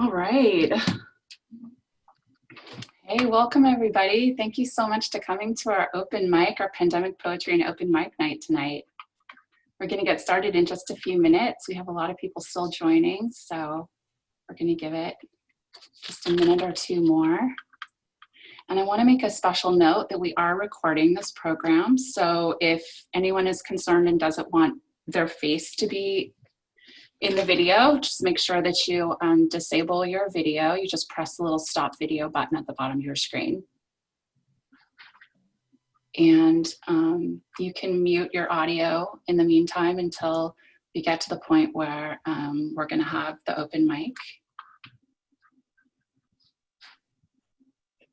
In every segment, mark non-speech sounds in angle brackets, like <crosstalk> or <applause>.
All right. Hey, welcome everybody. Thank you so much to coming to our open mic, our pandemic poetry and open mic night tonight. We're gonna get started in just a few minutes. We have a lot of people still joining, so we're gonna give it just a minute or two more. And I wanna make a special note that we are recording this program. So if anyone is concerned and doesn't want their face to be in the video, just make sure that you um, disable your video. You just press the little stop video button at the bottom of your screen. And um, you can mute your audio in the meantime until we get to the point where um, we're gonna have the open mic.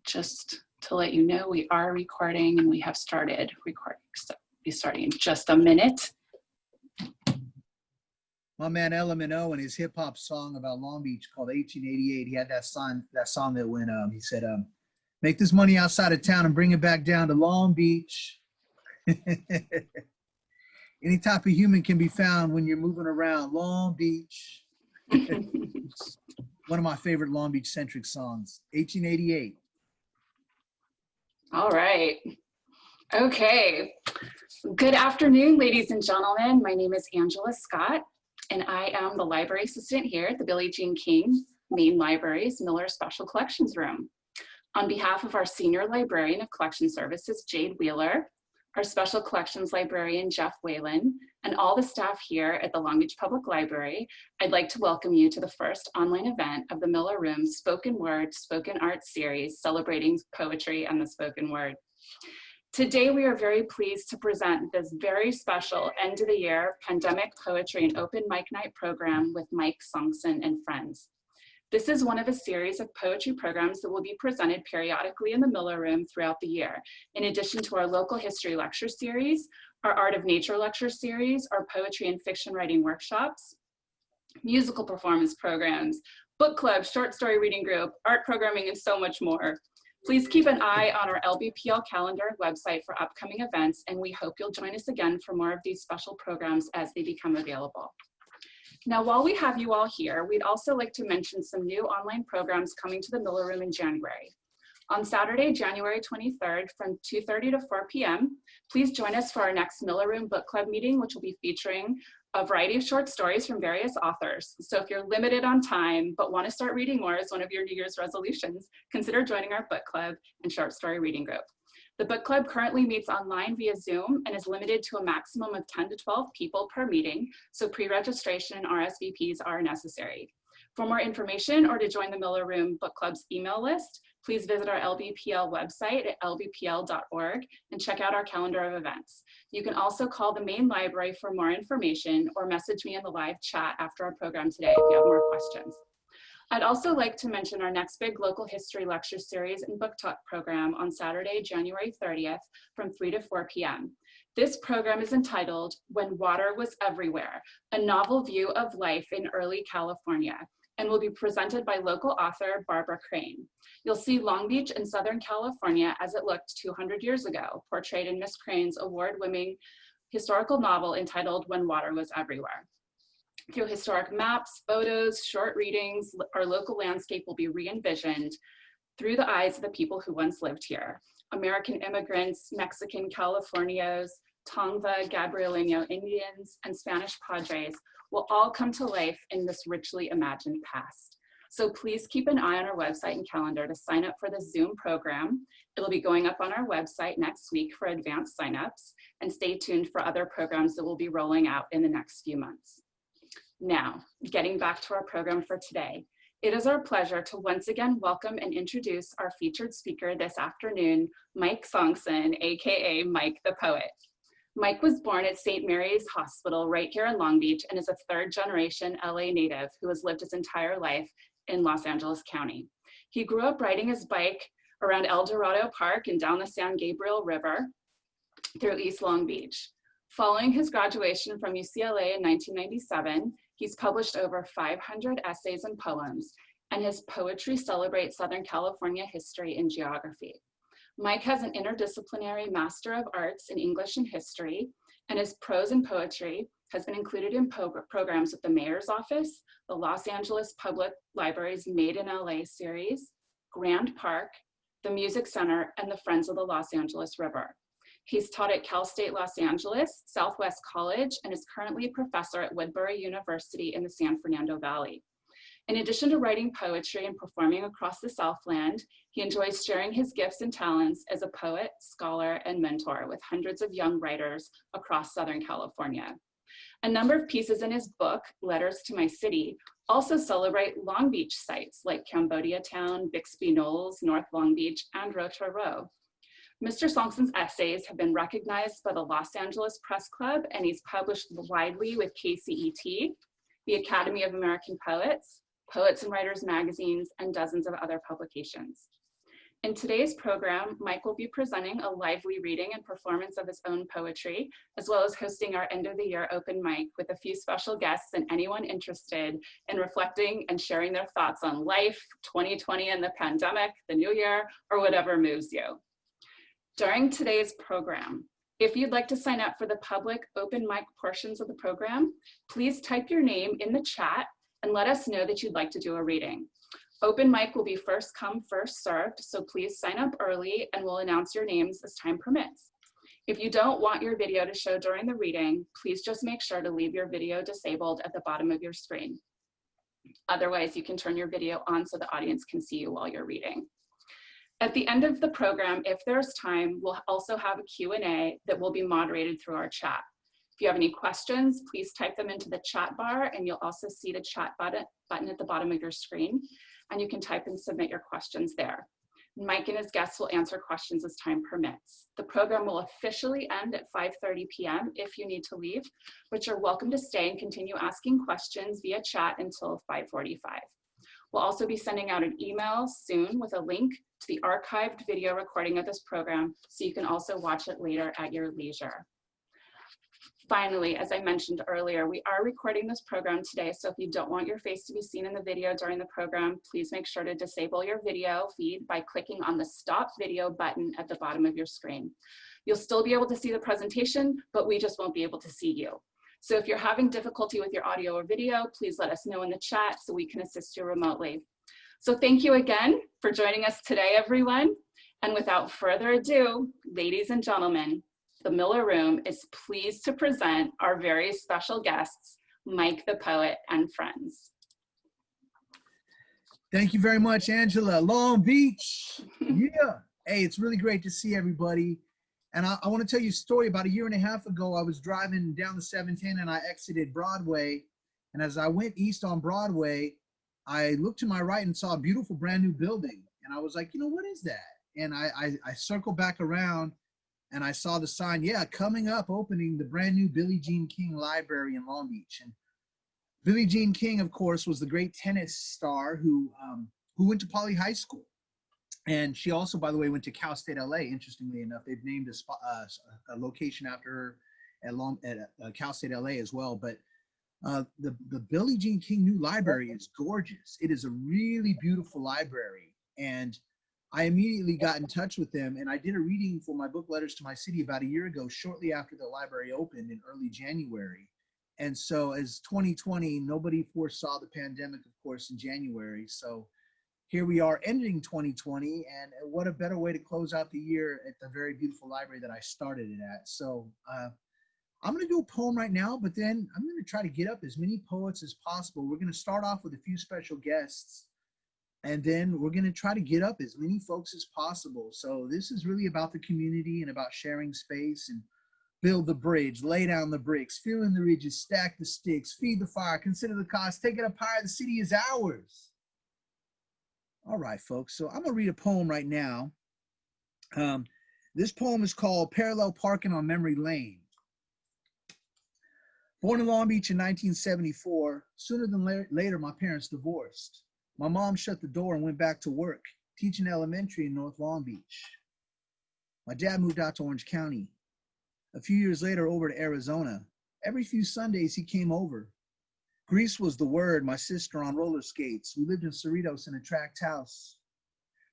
Just to let you know, we are recording and we have started recording. So we'll be starting in just a minute my man LMNO and his hip hop song about Long Beach called 1888. He had that song, that song that went, um, he said, um, make this money outside of town and bring it back down to Long Beach. <laughs> Any type of human can be found when you're moving around Long Beach. <laughs> One of my favorite Long Beach centric songs, 1888. All right. Okay. Good afternoon, ladies and gentlemen. My name is Angela Scott and I am the library assistant here at the Billie Jean King Main Library's Miller Special Collections Room. On behalf of our Senior Librarian of Collection Services, Jade Wheeler, our Special Collections Librarian, Jeff Whalen, and all the staff here at the Long Beach Public Library, I'd like to welcome you to the first online event of the Miller Room Spoken Word Spoken Art Series celebrating poetry and the spoken word. Today, we are very pleased to present this very special end of the year pandemic poetry and open mic night program with Mike Sonksen and friends. This is one of a series of poetry programs that will be presented periodically in the Miller Room throughout the year. In addition to our local history lecture series, our art of nature lecture series, our poetry and fiction writing workshops, musical performance programs, book club, short story reading group, art programming, and so much more. Please keep an eye on our LBPL calendar and website for upcoming events, and we hope you'll join us again for more of these special programs as they become available. Now, while we have you all here, we'd also like to mention some new online programs coming to the Miller Room in January. On Saturday, January 23rd from 2.30 to 4 p.m., please join us for our next Miller Room Book Club meeting, which will be featuring a variety of short stories from various authors. So if you're limited on time, but want to start reading more as one of your New Year's resolutions, consider joining our book club and short story reading group. The book club currently meets online via Zoom and is limited to a maximum of 10 to 12 people per meeting, so pre-registration and RSVPs are necessary. For more information or to join the Miller Room Book Club's email list, please visit our LBPL website at lbpl.org and check out our calendar of events. You can also call the main library for more information or message me in the live chat after our program today if you have more questions. I'd also like to mention our next big local history lecture series and book talk program on Saturday, January 30th from 3 to 4 p.m. This program is entitled When Water Was Everywhere, a novel view of life in early California and will be presented by local author Barbara Crane. You'll see Long Beach in Southern California as it looked 200 years ago, portrayed in Miss Crane's award-winning historical novel entitled When Water Was Everywhere. Through historic maps, photos, short readings, our local landscape will be re-envisioned through the eyes of the people who once lived here. American immigrants, Mexican Californios, Tongva, Gabrielino Indians, and Spanish Padres will all come to life in this richly imagined past. So please keep an eye on our website and calendar to sign up for the Zoom program. It'll be going up on our website next week for advanced signups and stay tuned for other programs that we'll be rolling out in the next few months. Now, getting back to our program for today. It is our pleasure to once again welcome and introduce our featured speaker this afternoon, Mike Sonksen, AKA Mike the Poet. Mike was born at St. Mary's Hospital right here in Long Beach and is a third generation LA native who has lived his entire life in Los Angeles County. He grew up riding his bike around El Dorado Park and down the San Gabriel River through East Long Beach. Following his graduation from UCLA in 1997, he's published over 500 essays and poems, and his poetry celebrates Southern California history and geography. Mike has an interdisciplinary Master of Arts in English and History and his prose and poetry has been included in programs with the Mayor's Office, the Los Angeles Public Library's Made in LA series, Grand Park, the Music Center, and the Friends of the Los Angeles River. He's taught at Cal State Los Angeles, Southwest College, and is currently a professor at Woodbury University in the San Fernando Valley. In addition to writing poetry and performing across the Southland, he enjoys sharing his gifts and talents as a poet, scholar, and mentor with hundreds of young writers across Southern California. A number of pieces in his book, Letters to My City, also celebrate Long Beach sites like Cambodia Town, Bixby Knolls, North Long Beach, and Retro Row. Mr. Sonksen's essays have been recognized by the Los Angeles Press Club and he's published widely with KCET, the Academy of American Poets, Poets and Writers magazines, and dozens of other publications. In today's program, Mike will be presenting a lively reading and performance of his own poetry, as well as hosting our end of the year open mic with a few special guests and anyone interested in reflecting and sharing their thoughts on life, 2020 and the pandemic, the new year, or whatever moves you. During today's program, if you'd like to sign up for the public open mic portions of the program, please type your name in the chat and let us know that you'd like to do a reading. Open mic will be first come, first served, so please sign up early and we'll announce your names as time permits. If you don't want your video to show during the reading, please just make sure to leave your video disabled at the bottom of your screen. Otherwise, you can turn your video on so the audience can see you while you're reading. At the end of the program, if there's time, we'll also have a Q&A that will be moderated through our chat. If you have any questions, please type them into the chat bar and you'll also see the chat button, button at the bottom of your screen and you can type and submit your questions there. Mike and his guests will answer questions as time permits. The program will officially end at 5.30 p.m. if you need to leave, but you're welcome to stay and continue asking questions via chat until 5.45. We'll also be sending out an email soon with a link to the archived video recording of this program so you can also watch it later at your leisure. Finally, as I mentioned earlier, we are recording this program today, so if you don't want your face to be seen in the video during the program, please make sure to disable your video feed by clicking on the stop video button at the bottom of your screen. You'll still be able to see the presentation, but we just won't be able to see you. So if you're having difficulty with your audio or video, please let us know in the chat so we can assist you remotely. So thank you again for joining us today, everyone. And without further ado, ladies and gentlemen, the Miller Room is pleased to present our very special guests, Mike the Poet and friends. Thank you very much, Angela. Long Beach. <laughs> yeah. Hey, it's really great to see everybody. And I, I want to tell you a story. About a year and a half ago, I was driving down the 710 and I exited Broadway. And as I went east on Broadway, I looked to my right and saw a beautiful brand new building. And I was like, you know, what is that? And I, I, I circled back around and I saw the sign, yeah, coming up, opening the brand new Billie Jean King Library in Long Beach. And Billie Jean King, of course, was the great tennis star who um, who went to Poly High School. And she also, by the way, went to Cal State LA. Interestingly enough, they've named a, spot, uh, a location after her at, Long, at uh, Cal State LA as well. But uh, the, the Billie Jean King New Library is gorgeous. It is a really beautiful library. And I immediately got in touch with them and I did a reading for my book Letters to My City about a year ago, shortly after the library opened in early January. And so as 2020, nobody foresaw the pandemic, of course, in January. So here we are ending 2020 and what a better way to close out the year at the very beautiful library that I started it at. So uh, I'm going to do a poem right now, but then I'm going to try to get up as many poets as possible. We're going to start off with a few special guests and then we're going to try to get up as many folks as possible. So this is really about the community and about sharing space and build the bridge, lay down the bricks, fill in the ridges, stack the sticks, feed the fire, consider the cost, take it up higher. The city is ours. All right, folks. So I'm going to read a poem right now. Um, this poem is called Parallel Parking on Memory Lane. Born in Long Beach in 1974, sooner than la later, my parents divorced. My mom shut the door and went back to work, teaching elementary in North Long Beach. My dad moved out to Orange County. A few years later, over to Arizona. Every few Sundays, he came over. Grease was the word, my sister on roller skates. We lived in Cerritos in a tract house.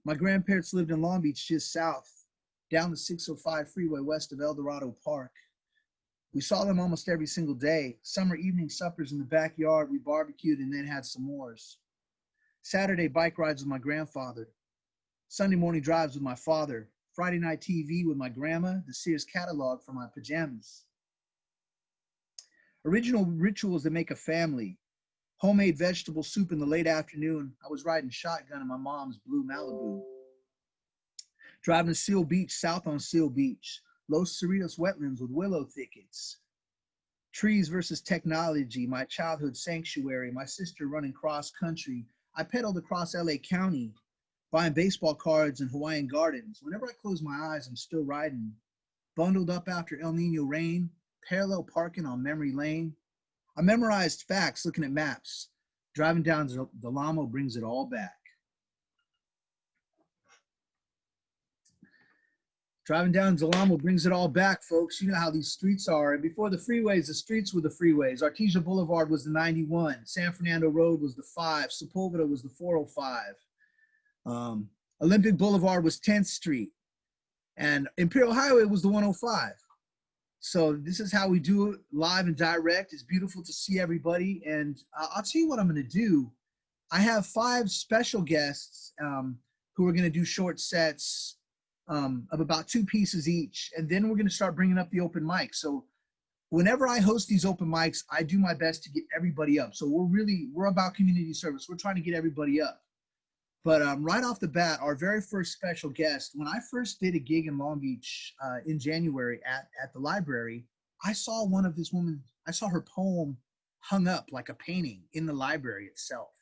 My grandparents lived in Long Beach, just south, down the 605 freeway west of El Dorado Park. We saw them almost every single day. Summer evening suppers in the backyard, we barbecued and then had s'mores. Saturday bike rides with my grandfather. Sunday morning drives with my father. Friday night TV with my grandma, the Sears catalog for my pajamas. Original rituals that make a family. Homemade vegetable soup in the late afternoon. I was riding shotgun in my mom's blue Malibu. Driving to Seal Beach, south on Seal Beach. Los Cerritos wetlands with willow thickets. Trees versus technology, my childhood sanctuary, my sister running cross country. I pedaled across LA County, buying baseball cards in Hawaiian gardens. Whenever I close my eyes, I'm still riding. Bundled up after El Nino rain, parallel parking on memory lane. I memorized facts looking at maps. Driving down Del Amo brings it all back. Driving down Del Amo brings it all back, folks. You know how these streets are. And before the freeways, the streets were the freeways. Artesia Boulevard was the 91. San Fernando Road was the 5. Sepulveda was the 405. Um, Olympic Boulevard was 10th Street. And Imperial Highway was the 105. So this is how we do it live and direct. It's beautiful to see everybody. And I'll tell you what I'm going to do. I have five special guests um, who are going to do short sets um, of about two pieces each. And then we're going to start bringing up the open mic. So whenever I host these open mics, I do my best to get everybody up. So we're really, we're about community service. We're trying to get everybody up. But um, right off the bat, our very first special guest, when I first did a gig in Long Beach uh, in January at, at the library, I saw one of this woman, I saw her poem hung up like a painting in the library itself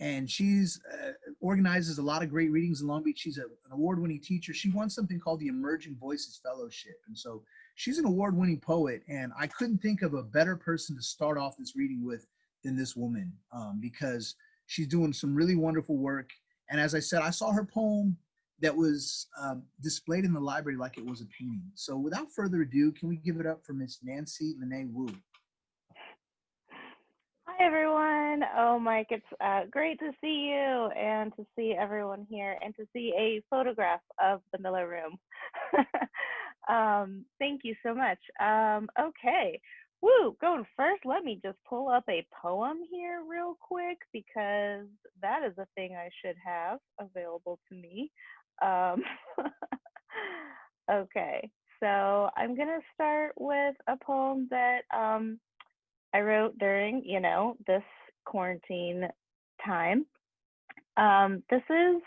and she's uh, organizes a lot of great readings in Long Beach. She's a, an award-winning teacher. She won something called the Emerging Voices Fellowship, and so she's an award-winning poet. And I couldn't think of a better person to start off this reading with than this woman, um, because she's doing some really wonderful work. And as I said, I saw her poem that was um, displayed in the library like it was a painting. So without further ado, can we give it up for Miss Nancy Lynée Woo? Everyone. Oh, Mike, it's uh, great to see you and to see everyone here and to see a photograph of the Miller Room. <laughs> um, thank you so much. Um, okay. Woo, going first, let me just pull up a poem here real quick because that is a thing I should have available to me. Um, <laughs> okay, so I'm going to start with a poem that um, I wrote during, you know, this quarantine time. Um, this is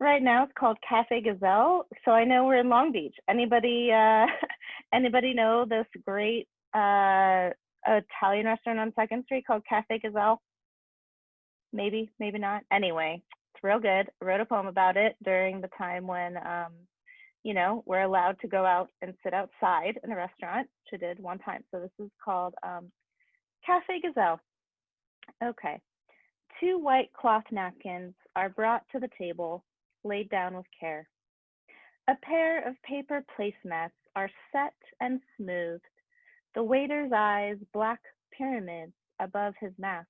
right now it's called Cafe Gazelle. So I know we're in Long Beach. Anybody uh <laughs> anybody know this great uh Italian restaurant on Second Street called Cafe Gazelle? Maybe, maybe not. Anyway, it's real good. I wrote a poem about it during the time when um, you know, we're allowed to go out and sit outside in a restaurant, which I did one time. So this is called um, Cafe Gazelle. Okay. Two white cloth napkins are brought to the table, laid down with care. A pair of paper placemats are set and smoothed. The waiter's eyes black pyramids above his mask,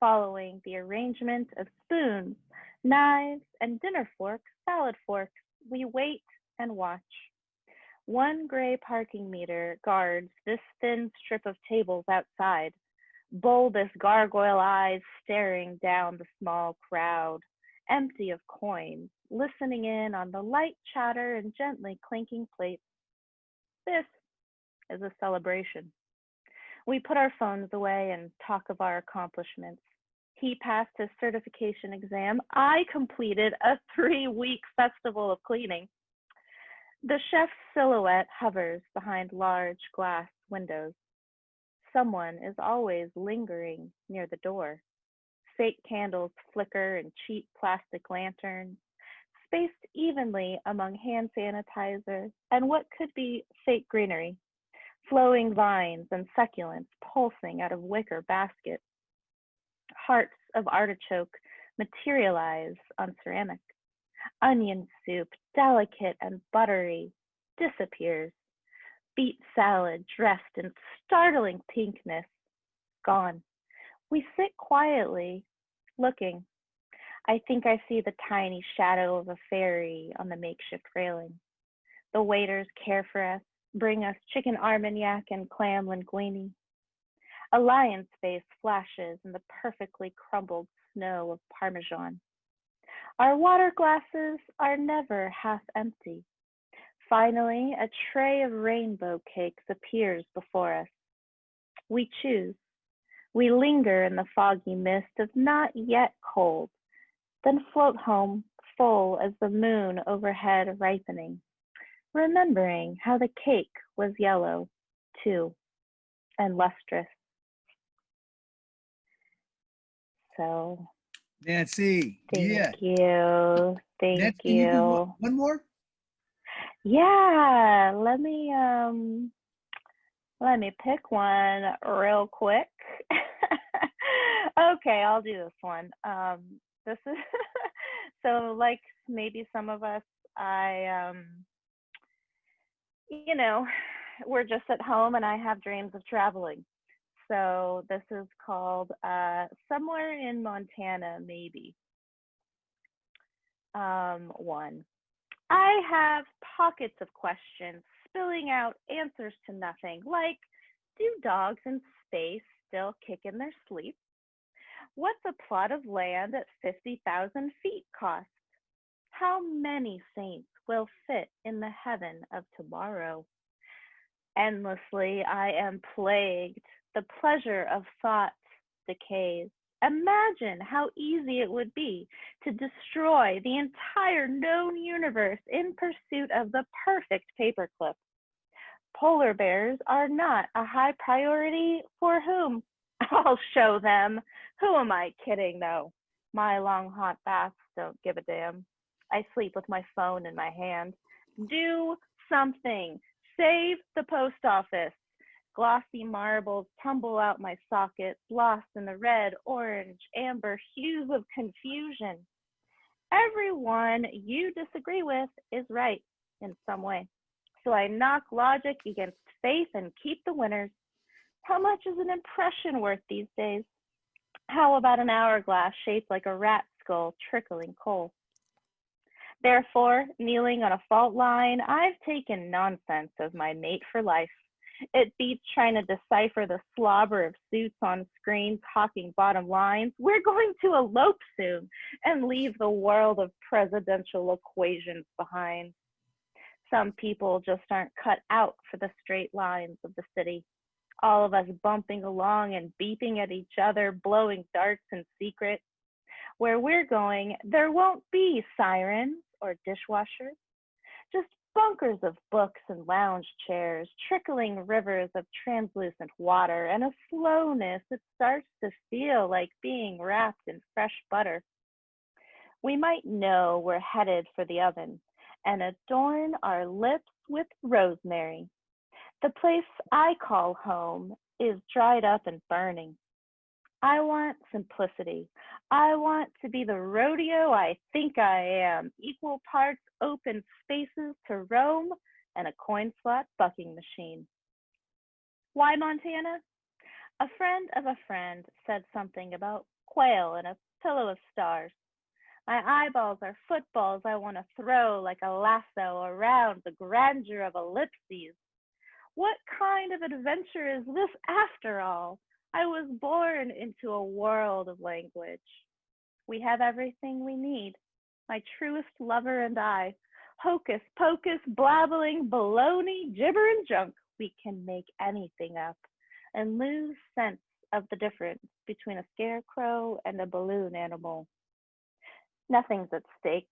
following the arrangement of spoons, knives, and dinner forks, salad forks. We wait and watch. One gray parking meter guards this thin strip of tables outside bulbous gargoyle eyes staring down the small crowd, empty of coins, listening in on the light chatter and gently clinking plates. This is a celebration. We put our phones away and talk of our accomplishments. He passed his certification exam. I completed a three week festival of cleaning. The chef's silhouette hovers behind large glass windows someone is always lingering near the door. Fake candles flicker in cheap plastic lanterns, spaced evenly among hand sanitizer and what could be fake greenery. Flowing vines and succulents pulsing out of wicker baskets. Hearts of artichoke materialize on ceramic. Onion soup, delicate and buttery, disappears beet salad dressed in startling pinkness, gone. We sit quietly, looking. I think I see the tiny shadow of a fairy on the makeshift railing. The waiters care for us, bring us chicken armagnac and clam linguine. A lion's face flashes in the perfectly crumbled snow of Parmesan. Our water glasses are never half empty. Finally, a tray of rainbow cakes appears before us. We choose. We linger in the foggy mist of not yet cold, then float home full as the moon overhead ripening, remembering how the cake was yellow, too, and lustrous. So Nancy. thank yeah. you. Thank Nancy, you do one- you. one more? Yeah, let me um let me pick one real quick. <laughs> okay, I'll do this one. Um this is <laughs> so like maybe some of us I um you know, we're just at home and I have dreams of traveling. So this is called uh somewhere in Montana maybe. Um one. I have pockets of questions spilling out answers to nothing, like do dogs in space still kick in their sleep? What's a plot of land at 50,000 feet cost? How many saints will fit in the heaven of tomorrow? Endlessly, I am plagued. The pleasure of thought decays. Imagine how easy it would be to destroy the entire known universe in pursuit of the perfect paperclip. Polar bears are not a high priority for whom? <laughs> I'll show them. Who am I kidding though? My long hot baths don't give a damn. I sleep with my phone in my hand. Do something. Save the post office. Glossy marbles tumble out my socket, lost in the red, orange, amber hues of confusion. Everyone you disagree with is right in some way. So I knock logic against faith and keep the winners. How much is an impression worth these days? How about an hourglass shaped like a rat skull trickling coal? Therefore, kneeling on a fault line, I've taken nonsense as my mate for life. It beats trying to decipher the slobber of suits on screens hawking bottom lines. We're going to elope soon and leave the world of presidential equations behind. Some people just aren't cut out for the straight lines of the city. All of us bumping along and beeping at each other, blowing darts in secret. Where we're going, there won't be sirens or dishwashers, just bunkers of books and lounge chairs, trickling rivers of translucent water, and a slowness that starts to feel like being wrapped in fresh butter. We might know we're headed for the oven and adorn our lips with rosemary. The place I call home is dried up and burning. I want simplicity. I want to be the rodeo I think I am, equal parts open spaces to roam and a coin slot bucking machine. Why Montana? A friend of a friend said something about quail and a pillow of stars. My eyeballs are footballs I want to throw like a lasso around the grandeur of ellipses. What kind of adventure is this after all? I was born into a world of language. We have everything we need. My truest lover and I. Hocus pocus, blabbling, baloney, gibber and junk. We can make anything up and lose sense of the difference between a scarecrow and a balloon animal. Nothing's at stake.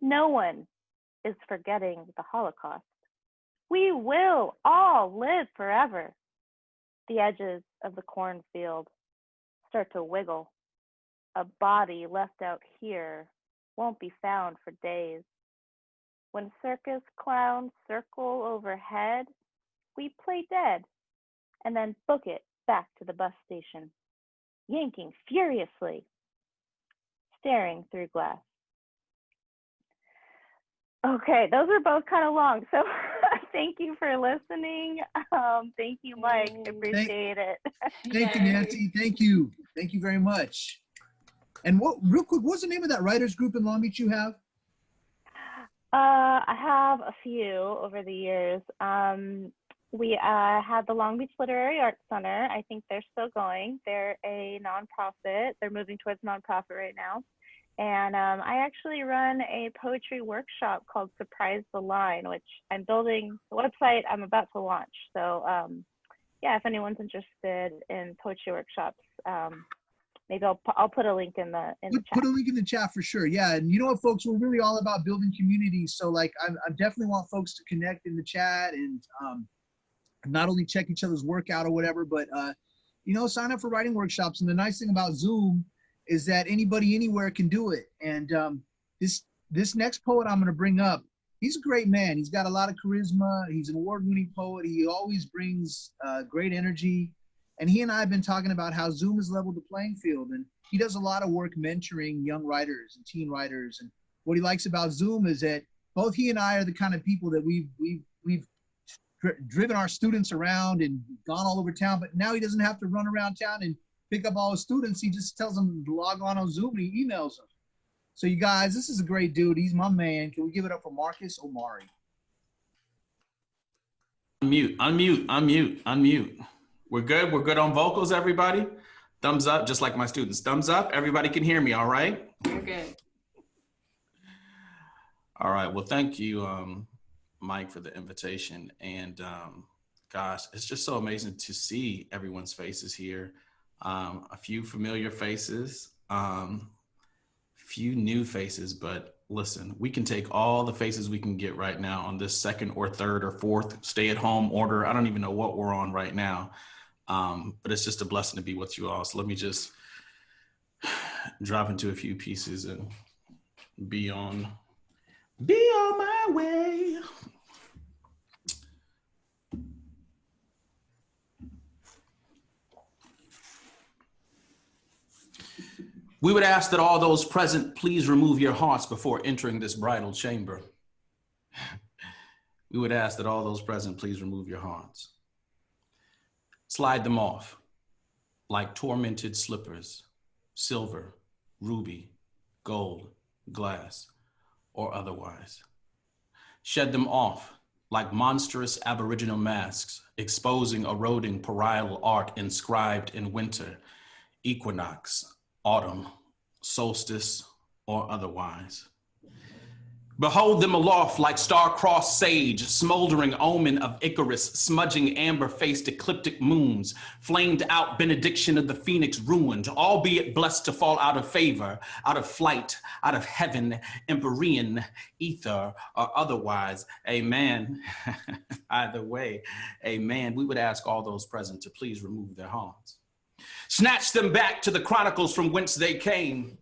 No one is forgetting the Holocaust. We will all live forever. The edges of the cornfield start to wiggle. A body left out here won't be found for days. When circus clowns circle overhead, we play dead and then book it back to the bus station, yanking furiously, staring through glass. Okay, those are both kind of long. So <laughs> thank you for listening. Um, thank you, Mike. Appreciate it. Thank you, Nancy. Thank you. Thank you very much. And what, real quick, what's the name of that writers group in Long Beach you have? Uh, I have a few over the years. Um, we uh, had the Long Beach Literary Arts Center. I think they're still going. They're a nonprofit. They're moving towards nonprofit right now. And um, I actually run a poetry workshop called Surprise the Line, which I'm building the website I'm about to launch. So um, yeah, if anyone's interested in poetry workshops, um, maybe I'll, I'll put a link in the in the Put, chat. put a link in the chat for sure. Yeah, and you know what, folks, we're really all about building communities. So like, I, I definitely want folks to connect in the chat and um, not only check each other's workout or whatever, but uh, you know, sign up for writing workshops. And the nice thing about Zoom is that anybody anywhere can do it. And um, this this next poet I'm going to bring up, he's a great man. He's got a lot of charisma. He's an award-winning poet. He always brings uh, great energy. And he and I have been talking about how Zoom has leveled the playing field. And he does a lot of work mentoring young writers and teen writers. And what he likes about Zoom is that both he and I are the kind of people that we've we've we've dri- driven our students around and gone all over town. But now he doesn't have to run around town and pick up all his students. He just tells them to log on on Zoom and he emails them. So you guys, this is a great dude. He's my man. Can we give it up for Marcus Omari? Unmute, unmute, unmute, unmute. We're good. We're good on vocals, everybody. Thumbs up, just like my students. Thumbs up. Everybody can hear me, all right? You're good. All right. Well, thank you, um, Mike, for the invitation. And um, gosh, it's just so amazing to see everyone's faces here. Um, a few familiar faces, um, few new faces, but listen, we can take all the faces we can get right now on this second or third or fourth stay at home order. I don't even know what we're on right now. Um, but it's just a blessing to be with you all. So let me just <sighs> drop into a few pieces and be on be on my way. We would ask that all those present please remove your hearts before entering this bridal chamber. <laughs> We would ask that all those present please remove your hearts. Slide them off like tormented slippers, silver, ruby, gold, glass, or otherwise. Shed them off like monstrous aboriginal masks, exposing eroding parietal art inscribed in winter, equinox, autumn, solstice, or otherwise. Behold them aloft like star-crossed sage, smoldering omen of Icarus, smudging amber-faced ecliptic moons, flamed out benediction of the phoenix ruined, albeit blessed to fall out of favor, out of flight, out of heaven, empyrean, ether, or otherwise. Amen. <laughs> Either way, amen. We would ask all those present to please remove their hearts. Snatch them back to the chronicles from whence they came.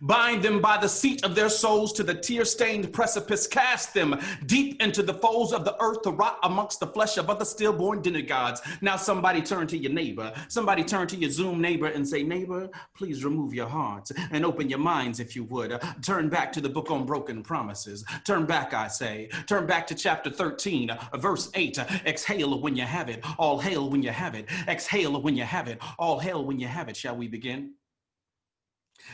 Bind them by the seat of their souls to the tear stained precipice. Cast them deep into the folds of the earth to rot amongst the flesh of other stillborn demigods. Now, somebody turn to your neighbor. Somebody turn to your Zoom neighbor and say, Neighbor, please remove your hearts and open your minds if you would. Turn back to the book on broken promises. Turn back, I say. Turn back to chapter 13, verse 8. Exhale when you have it. All hail when you have it. Exhale when you have it. All hail when you have it. Shall we begin?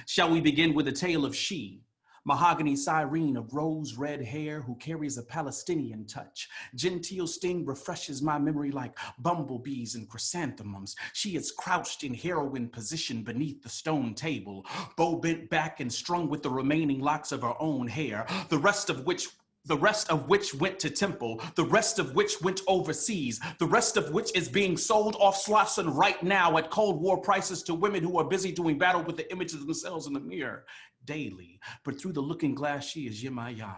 Shall we begin with a tale of she, mahogany sirene of rose red hair who carries a Palestinian touch? Genteel sting refreshes my memory like bumblebees and chrysanthemums. She is crouched in heroine position beneath the stone table, bow bent back and strung with the remaining locks of her own hair, the rest of which the rest of which went to temple, the rest of which went overseas, the rest of which is being sold off Slauson right now at Cold War prices to women who are busy doing battle with the images of themselves in the mirror daily. But through the looking glass, she is Yemaya,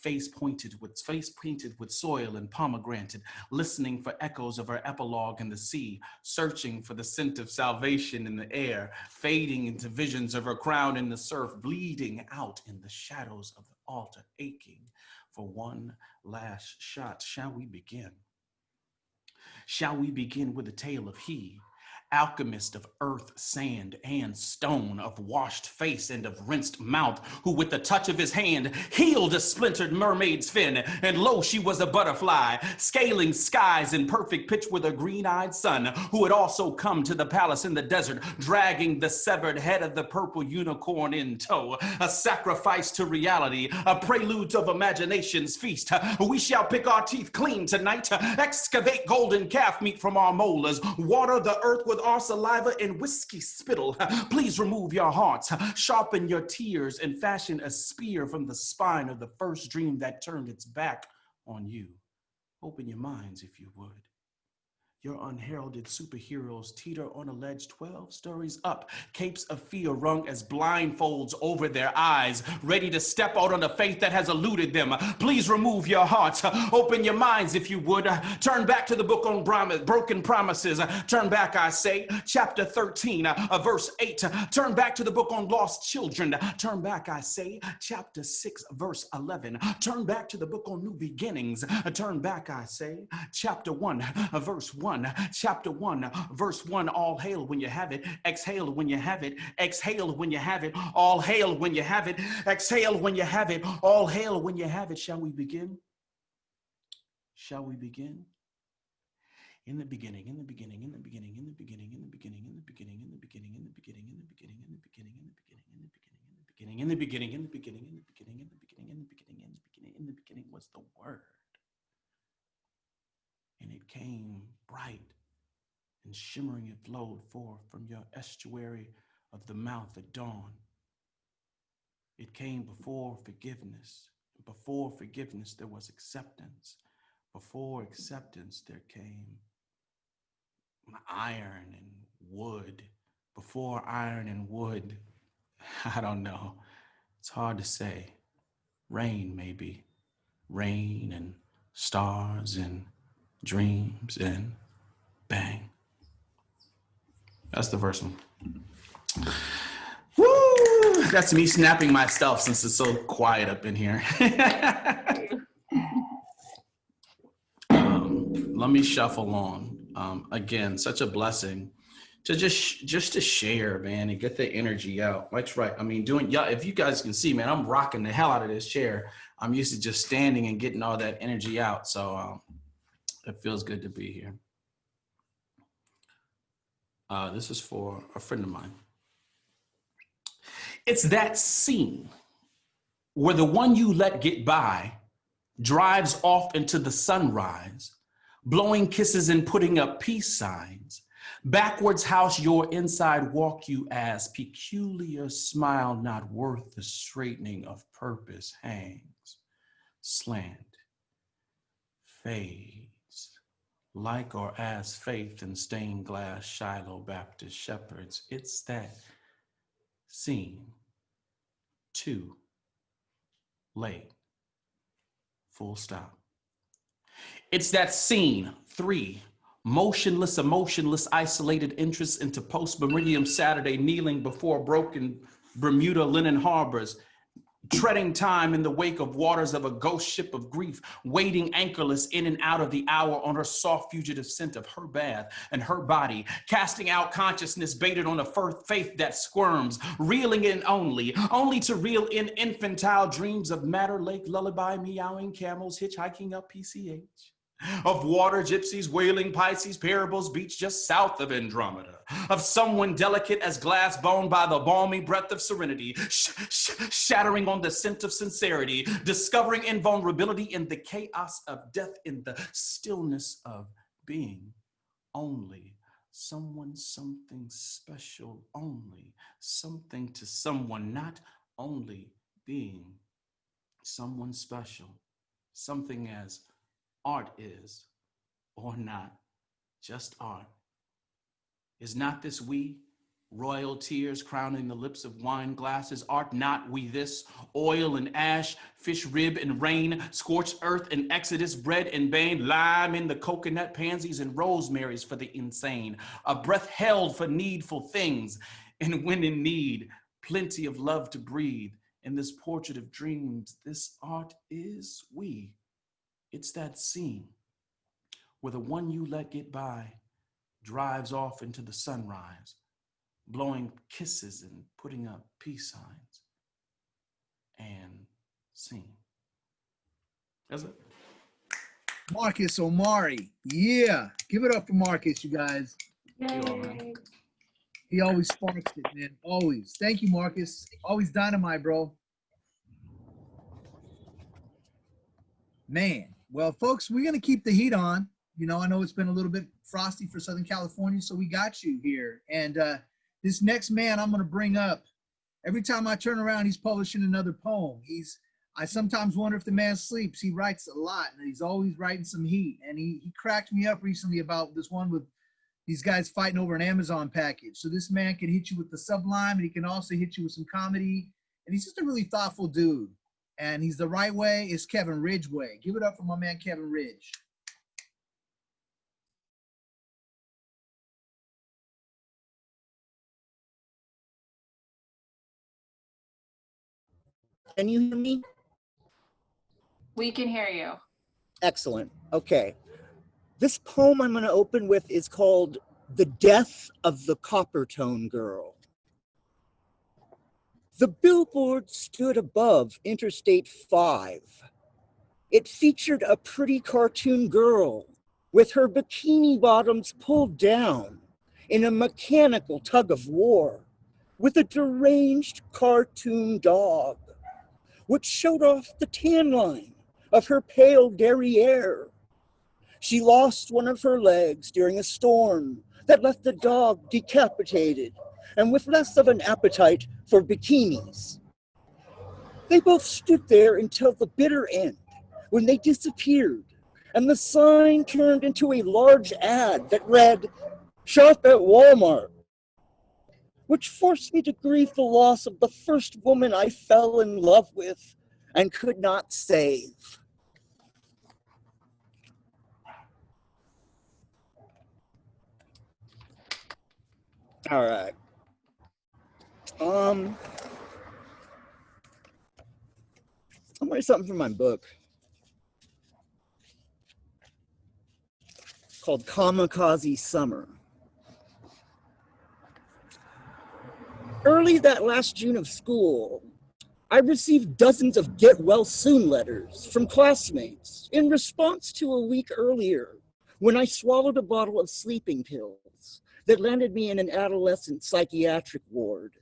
face pointed with face painted with soil and pomegranate, listening for echoes of her epilogue in the sea, searching for the scent of salvation in the air, fading into visions of her crown in the surf, bleeding out in the shadows of the altar, aching for one last shot. Shall we begin? Shall we begin with a tale of he? Alchemist of earth, sand, and stone, of washed face and of rinsed mouth, who with the touch of his hand healed a splintered mermaid's fin. And lo, she was a butterfly, scaling skies in perfect pitch with a green-eyed sun, who had also come to the palace in the desert, dragging the severed head of the purple unicorn in tow. A sacrifice to reality, a prelude of imagination's feast. We shall pick our teeth clean tonight, excavate golden calf meat from our molars, water the earth with our saliva and whiskey spittle. <laughs> Please remove your hearts, sharpen your tears, and fashion a spear from the spine of the first dream that turned its back on you. Open your minds if you would. Your unheralded superheroes teeter on a ledge 12 stories up, capes of fear rung as blindfolds over their eyes, ready to step out on the faith that has eluded them. Please remove your hearts, open your minds if you would. Turn back to the book on broken promises. Turn back, I say, chapter 13, uh, verse 8. Turn back to the book on lost children. Turn back, I say, chapter 6, verse 11. Turn back to the book on new beginnings. Turn back, I say, chapter 1, verse 1. 1, chapter 1, verse 1. All hail when you have it. Exhale when you have it. Exhale when you have it. All hail when you have it. Exhale when you have it. All hail when you have it. Shall we begin? Shall we begin? In the beginning, in the beginning, in the beginning, in the beginning, in the beginning, in the beginning, in the beginning, in the beginning, in the beginning, in the beginning, in the beginning, in the beginning, in the beginning, in the beginning, in the beginning, in the beginning, in the beginning, in the beginning, in the beginning, in the beginning was the word and it came bright and shimmering it flowed forth from your estuary of the mouth at dawn. It came before forgiveness. Before forgiveness, there was acceptance. Before acceptance, there came iron and wood. Before iron and wood, <laughs> I don't know. It's hard to say. Rain, maybe. Rain and stars and dreams, and bang. That's the first one. Woo! That's me snapping myself since it's so quiet up in here. <laughs> um, let me shuffle on. Um, again, such a blessing to just just to share, man, and get the energy out. Mike's right. I mean, doing yeah. If you guys can see, man, I'm rocking the hell out of this chair. I'm used to just standing and getting all that energy out. So um, it feels good to be here. Uh, this is for a friend of mine. It's that scene where the one you let get by drives off into the sunrise, blowing kisses and putting up peace signs. Backwards house your inside walk you as peculiar smile not worth the straightening of purpose hangs. Slant, fade, like or as faith in stained glass Shiloh Baptist shepherds. It's that scene too late. Full stop. It's that scene three motionless, emotionless, isolated interests into post Meridian Saturday kneeling before broken Bermuda linen harbors treading time in the wake of waters of a ghost ship of grief, wading anchorless in and out of the hour on her soft fugitive scent of her bath and her body, casting out consciousness baited on a faith that squirms, reeling in only, only to reel in infantile dreams of Matter Lake lullaby meowing camels hitchhiking up PCH of water gypsies, wailing Pisces, parables beach just south of Andromeda, of someone delicate as glass bone by the balmy breath of serenity, sh sh shattering on the scent of sincerity, discovering invulnerability in the chaos of death, in the stillness of being only. Someone, something special, only something to someone, not only being someone special, something as art is or not just art. Is not this we, royal tears crowning the lips of wine glasses? Art not we this, oil and ash, fish rib and rain, scorched earth and exodus, bread and bane, lime in the coconut, pansies and rosemaries for the insane, a breath held for needful things, and when in need, plenty of love to breathe. In this portrait of dreams, this art is we. It's that scene where the one you let get by drives off into the sunrise, blowing kisses and putting up peace signs and sing. That's it. Marcus Omari. Yeah. Give it up for Marcus, you guys. Yay. He always sparks it, man. Always. Thank you, Marcus. Always dynamite, bro. Man. Well, folks, we're gonna keep the heat on. You know, I know it's been a little bit frosty for Southern California, so we got you here. And uh this next man I'm gonna bring up, every time I turn around, he's publishing another poem. He's I sometimes wonder if the man sleeps. He writes a lot and he's always writing some heat. And he he cracked me up recently about this one with these guys fighting over an Amazon package. So this man can hit you with the sublime and he can also hit you with some comedy. And he's just a really thoughtful dude. And he's the right way is Kevin Ridgeway. Give it up for my man Kevin Ridge. Can you hear me? We can hear you. Excellent. Okay. This poem I'm going to open with is called The Death of the Coppertone Girl. The billboard stood above Interstate 5. It featured a pretty cartoon girl with her bikini bottoms pulled down in a mechanical tug of war with a deranged cartoon dog, which showed off the tan line of her pale derriere. She lost one of her legs during a storm that left the dog decapitated and with less of an appetite for bikinis. They both stood there until the bitter end when they disappeared and the sign turned into a large ad that read, Shop at Walmart, which forced me to grieve the loss of the first woman I fell in love with and could not save. All right. Um, I'm writing something from my book called Kamikaze Summer. Early that last June of school, I received dozens of get well soon letters from classmates in response to a week earlier when I swallowed a bottle of sleeping pills that landed me in an adolescent psychiatric ward.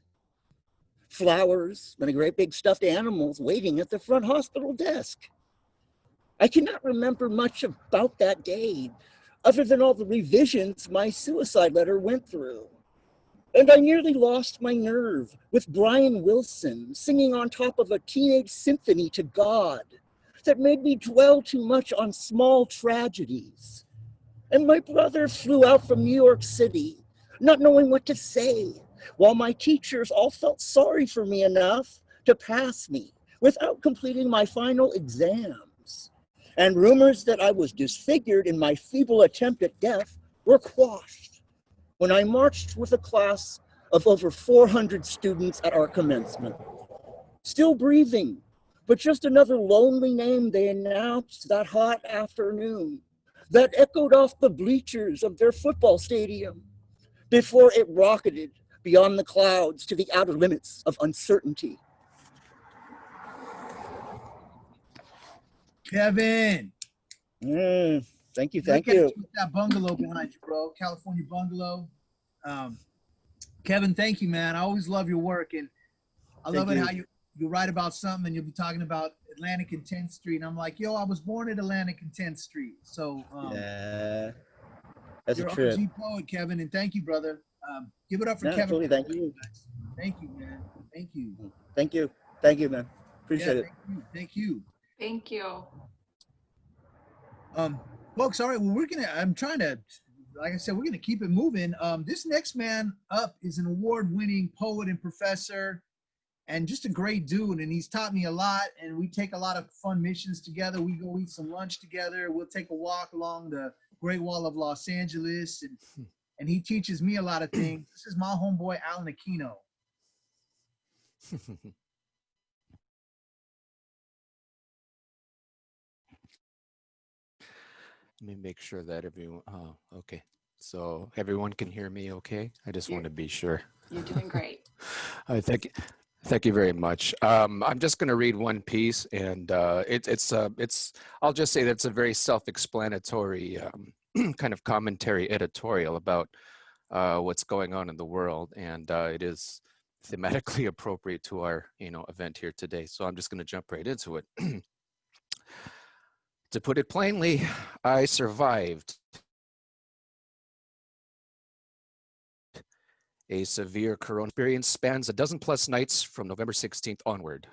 Flowers and a great big stuffed animals waiting at the front hospital desk. I cannot remember much about that day other than all the revisions my suicide letter went through. And I nearly lost my nerve with Brian Wilson singing on top of a teenage symphony to God that made me dwell too much on small tragedies. And my brother flew out from New York City, not knowing what to say, while my teachers all felt sorry for me enough to pass me without completing my final exams. And rumors that I was disfigured in my feeble attempt at death were quashed when I marched with a class of over 400 students at our commencement. Still breathing, but just another lonely name they announced that hot afternoon that echoed off the bleachers of their football stadium before it rocketed beyond the clouds to the outer limits of uncertainty. Kevin. Mm, thank you, thank you. That bungalow behind you, bro. California bungalow. Um, Kevin, thank you, man. I always love your work, and I Thank love it you. how you you write about something and you'll be talking about Atlantic and 10th Street. And I'm like, yo, I was born at Atlantic and 10th Street. So um, Yeah, that's a you're trip. OG poet, Kevin, and thank you, brother. Um, give it up for No, Kevin. absolutely, thank you. Thank you, man. Thank you. Thank you, thank you, man. Yeah, Appreciate it. thank you. Thank you. Thank you. Um, folks, all right. Well, we're gonna. I'm trying to, like I said, we're gonna keep it moving. Um, this next man up is an award-winning poet and professor, and just a great dude. And he's taught me a lot. And we take a lot of fun missions together. We go eat some lunch together. We'll take a walk along the Great Wall of Los Angeles, and and he teaches me a lot of <clears throat> things. This is my homeboy Alan Aquino. <laughs> Let me make sure that everyone, oh, okay. So everyone can hear me okay? I just Yeah. want to be sure. You're doing great. <laughs> I thank you. Thank you very much. Um, I'm just going to read one piece, and uh, it, it's uh, it's. I'll just say that it's a very self-explanatory um, <clears throat> kind of commentary editorial about uh, what's going on in the world, and uh, it is thematically <laughs> appropriate to our you know event here today. So I'm just going to jump right into it. <clears throat> to put it plainly, I survived A severe corona experience spans a dozen plus nights from November 16th onward.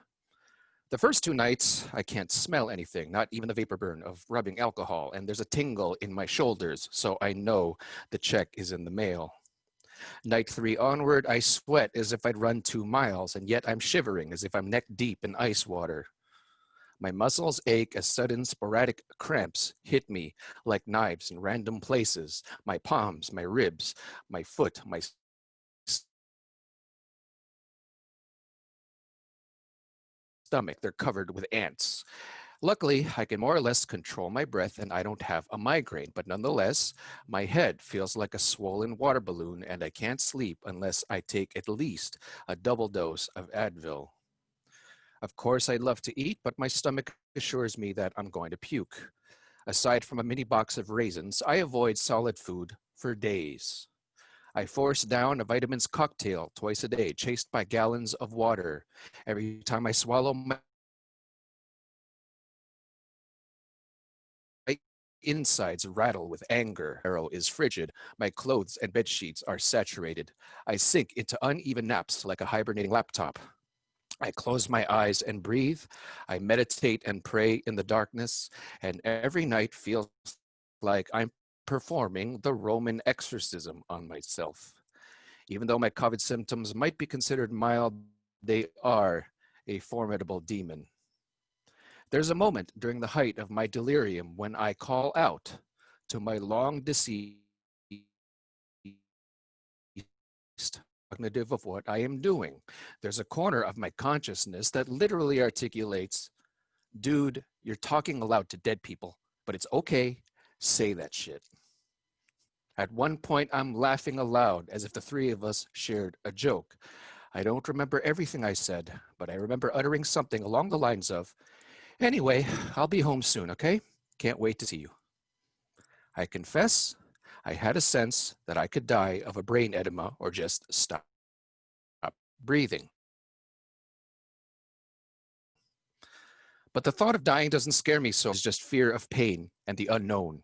The first two nights, I can't smell anything, not even the vapor burn of rubbing alcohol, and there's a tingle in my shoulders, so I know the check is in the mail. Night three onward, I sweat as if I'd run two miles, and yet I'm shivering as if I'm neck deep in ice water. My muscles ache as sudden sporadic cramps hit me like knives in random places, my palms, my ribs, my foot, my stomach. They're covered with ants. Luckily, I can more or less control my breath and I don't have a migraine, but nonetheless, my head feels like a swollen water balloon and I can't sleep unless I take at least a double dose of Advil. Of course, I'd love to eat, but my stomach assures me that I'm going to puke. Aside from a mini box of raisins, I avoid solid food for days. I force down a vitamins cocktail twice a day, chased by gallons of water. Every time I swallow, my insides rattle with anger. Arrow is frigid. My clothes and bed sheets are saturated. I sink into uneven naps like a hibernating laptop. I close my eyes and breathe. I meditate and pray in the darkness, and every night feels like I'm performing the Roman exorcism on myself. Even though my COVID symptoms might be considered mild, they are a formidable demon. There's a moment during the height of my delirium when I call out to my long deceased cognitive of what I am doing. There's a corner of my consciousness that literally articulates, dude, you're talking aloud to dead people, but it's okay, say that shit. At one point, I'm laughing aloud as if the three of us shared a joke. I don't remember everything I said, but I remember uttering something along the lines of, anyway, I'll be home soon, okay? Can't wait to see you. I confess, I had a sense that I could die of a brain edema or just stop, breathing. But the thought of dying doesn't scare me so, it's just fear of pain and the unknown.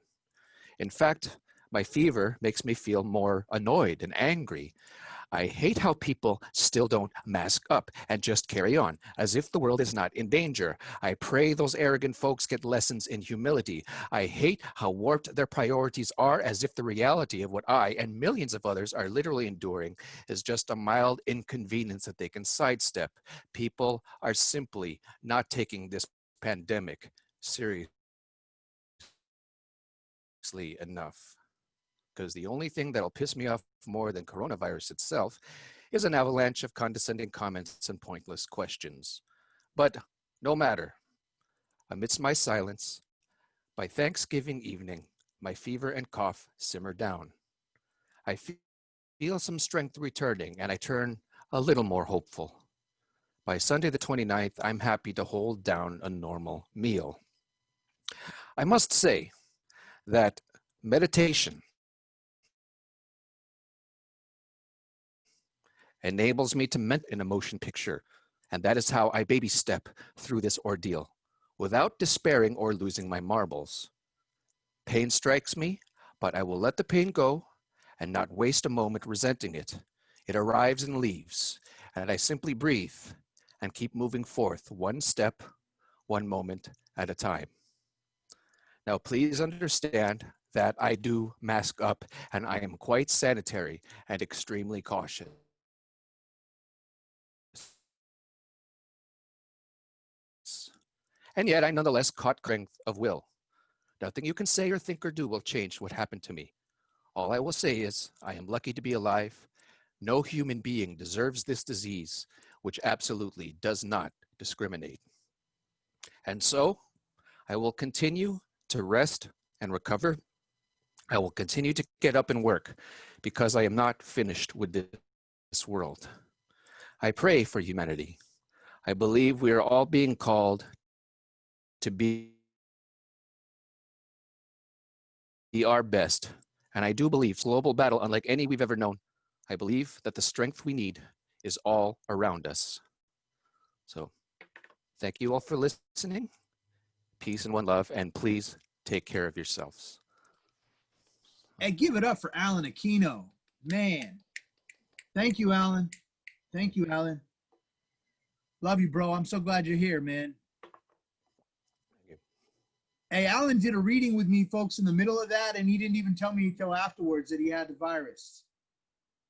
In fact, my fever makes me feel more annoyed and angry. I hate how people still don't mask up and just carry on as if the world is not in danger. I pray those arrogant folks get lessons in humility. I hate how warped their priorities are as if the reality of what I and millions of others are literally enduring is just a mild inconvenience that they can sidestep. People are simply not taking this pandemic seriously enough because the only thing that'll piss me off more than coronavirus itself is an avalanche of condescending comments and pointless questions. But no matter, amidst my silence, by Thanksgiving evening, my fever and cough simmer down. I feel some strength returning and I turn a little more hopeful. By Sunday the 29th, I'm happy to hold down a normal meal. I must say that meditation enables me to mint an emotion picture. And that is how I baby step through this ordeal without despairing or losing my marbles. Pain strikes me, but I will let the pain go and not waste a moment resenting it. It arrives and leaves, and I simply breathe and keep moving forth one step, one moment at a time. Now, please understand that I do mask up and I am quite sanitary and extremely cautious. And yet I nonetheless caught strength of will. Nothing you can say or think or do will change what happened to me. All I will say is I am lucky to be alive. No human being deserves this disease, which absolutely does not discriminate. And so I will continue to rest and recover I will continue to get up and work because I am not finished with this world. I pray for humanity. I believe we are all being called to be, our best. And I do believe global battle, unlike any we've ever known, I believe that the strength we need is all around us. So thank you all for listening. Peace and one love, and please take care of yourselves. And give it up for Alan Aquino. Man. Thank you, Alan. Thank you, Alan. Love you, bro. I'm so glad you're here, man. Hey, Alan did a reading with me, folks, in the middle of that, and he didn't even tell me until afterwards that he had the virus.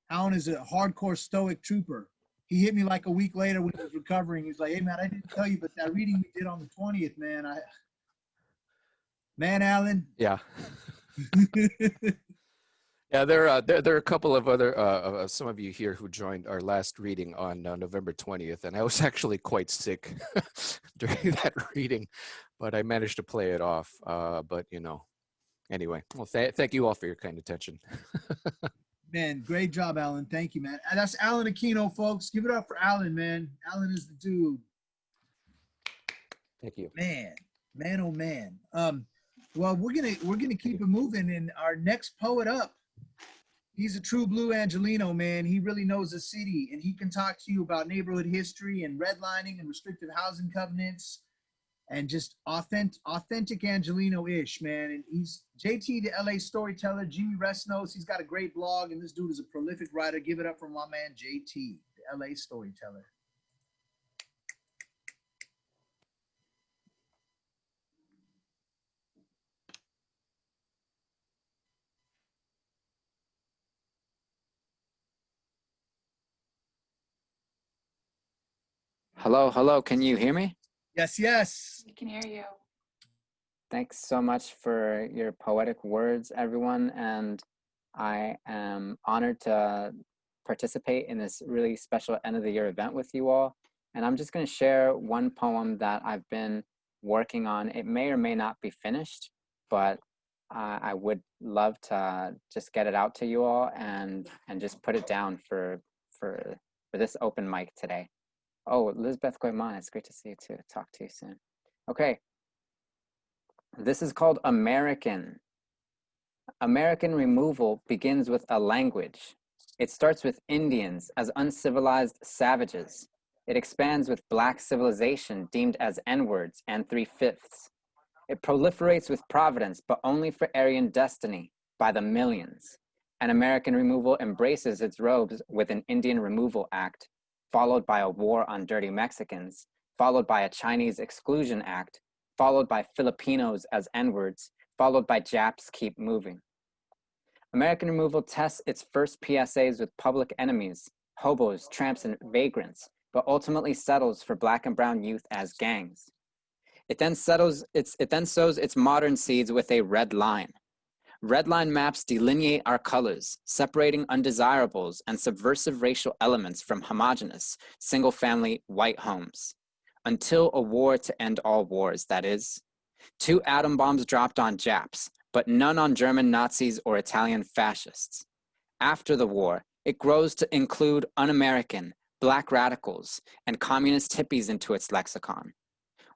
Alan is a hardcore stoic trooper. He hit me like a week later when he was recovering. He's like, "Hey, man, I didn't tell you, but that reading we did on the 20th, man, I, <sighs> man, Alan, Yeah. <laughs> Yeah, there, uh, there, there are a couple of other, uh, some of you here who joined our last reading on uh, November 20th, and I was actually quite sick <laughs> during that reading, but I managed to play it off. Uh, but, you know, anyway, well, th thank you all for your kind attention. <laughs> man, great job, Alan. Thank you, man. That's Alan Aquino, folks. Give it up for Alan, man. Alan is the dude. Thank you. Man, man, oh man. Um, well, we're gonna we're gonna keep it moving, and our next poet up he's a true blue Angelino, man. He really knows the city and he can talk to you about neighborhood history and redlining and restrictive housing covenants and just authentic, authentic Angelino-ish, man. And he's JT, the LA storyteller. Jimmy Recinos he's got a great blog and this dude is a prolific writer. Give it up for my man, JT, the LA storyteller. Hello, hello. Can you hear me? Yes, yes. We can hear you. Thanks so much for your poetic words, everyone. And I am honored to participate in this really special end of the year event with you all. And I'm just going to share one poem that I've been working on. It may or may not be finished, but uh, I would love to just get it out to you all and and just put it down for for for this open mic today. Oh, Lisbeth Coiman, it's great to see you too. Talk to you soon. Okay. This is called American. American removal begins with a language. It starts with Indians as uncivilized savages. It expands with Black civilization deemed as N-words and three-fifths. It proliferates with Providence, but only for Aryan destiny by the millions. And American removal embraces its robes with an Indian Removal Act followed by a war on dirty Mexicans, followed by a Chinese Exclusion Act, followed by Filipinos as N-words, followed by Japs keep moving. American removal tests its first PSAs with public enemies, hobos, tramps, and vagrants, but ultimately settles for black and brown youth as gangs. It then settles its, it then sows its modern seeds with a red line, Red line maps delineate our colors, separating undesirables and subversive racial elements from homogenous, single-family white homes. Until a war to end all wars, that is. Two atom bombs dropped on Japs, but none on German Nazis or Italian fascists. After the war, it grows to include un-American, black radicals, and communist hippies into its lexicon.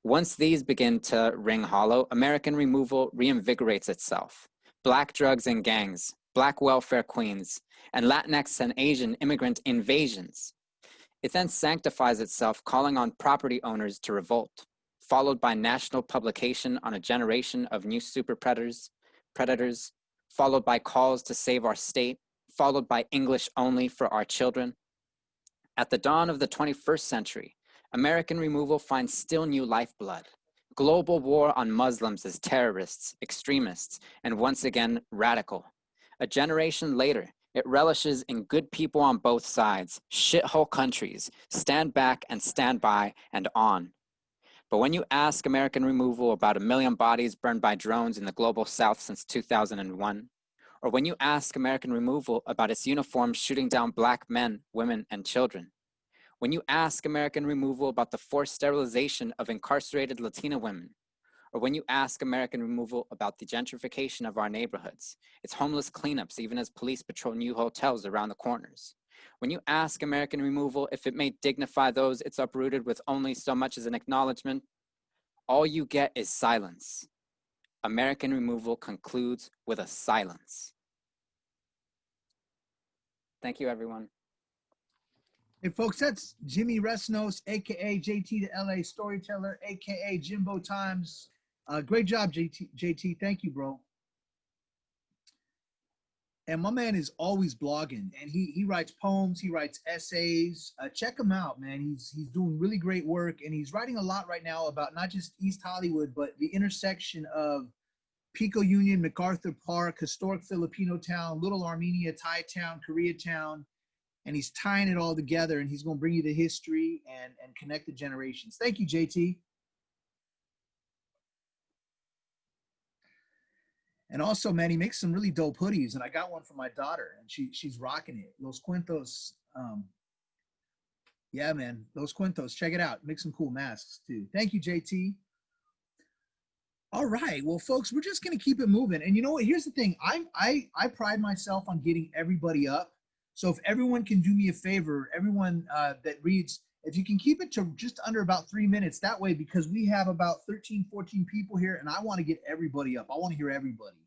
Once these begin to ring hollow, American removal reinvigorates itself black drugs and gangs, black welfare queens, and Latinx and Asian immigrant invasions. It then sanctifies itself, calling on property owners to revolt, followed by national publication on a generation of new super predators, predators, followed by calls to save our state, followed by English only for our children. At the dawn of the 21st century, American removal finds still new lifeblood, global war on Muslims as terrorists, extremists, and once again, radical. A generation later, it relishes in good people on both sides, shithole countries, stand back and stand by and on. But when you ask American removal about a million bodies burned by drones in the global south since 2001, or when you ask American removal about its uniforms shooting down black men, women, and children, when you ask American removal about the forced sterilization of incarcerated Latina women, or when you ask American Removal about the gentrification of our neighborhoods, its homeless cleanups, even as police patrol new hotels around the corners. When you ask American Removal if it may dignify those it's uprooted with only so much as an acknowledgement, all you get is silence. American Removal concludes with a silence. Thank you, everyone. Hey, folks, that's Jimmy Recinos, aka JT the LA Storyteller, aka Jimbo Times. Uh, great job, JT. JT, thank you, bro. And my man is always blogging, and he he writes poems, he writes essays. Uh, check him out, man. He's he's doing really great work, and he's writing a lot right now about not just East Hollywood, but the intersection of Pico Union, MacArthur Park, historic Filipino town, Little Armenia, Thai town, Koreatown and he's tying it all together and he's going to bring you the history and and connect the generations. Thank you jt and also man he makes some really dope hoodies and i got one for my daughter and she she's rocking it. Los cuentos um yeah man los cuentos check it out. Make some cool masks too. Thank you jt all right well folks we're just going to keep it moving. And you know what? Here's the thing. I'm i i pride myself on getting everybody up so if everyone can do me a favor, everyone uh, that reads, if you can keep it to just under about three minutes, that way, because we have about 13, 14 people here and I want to get everybody up. I want to hear everybody.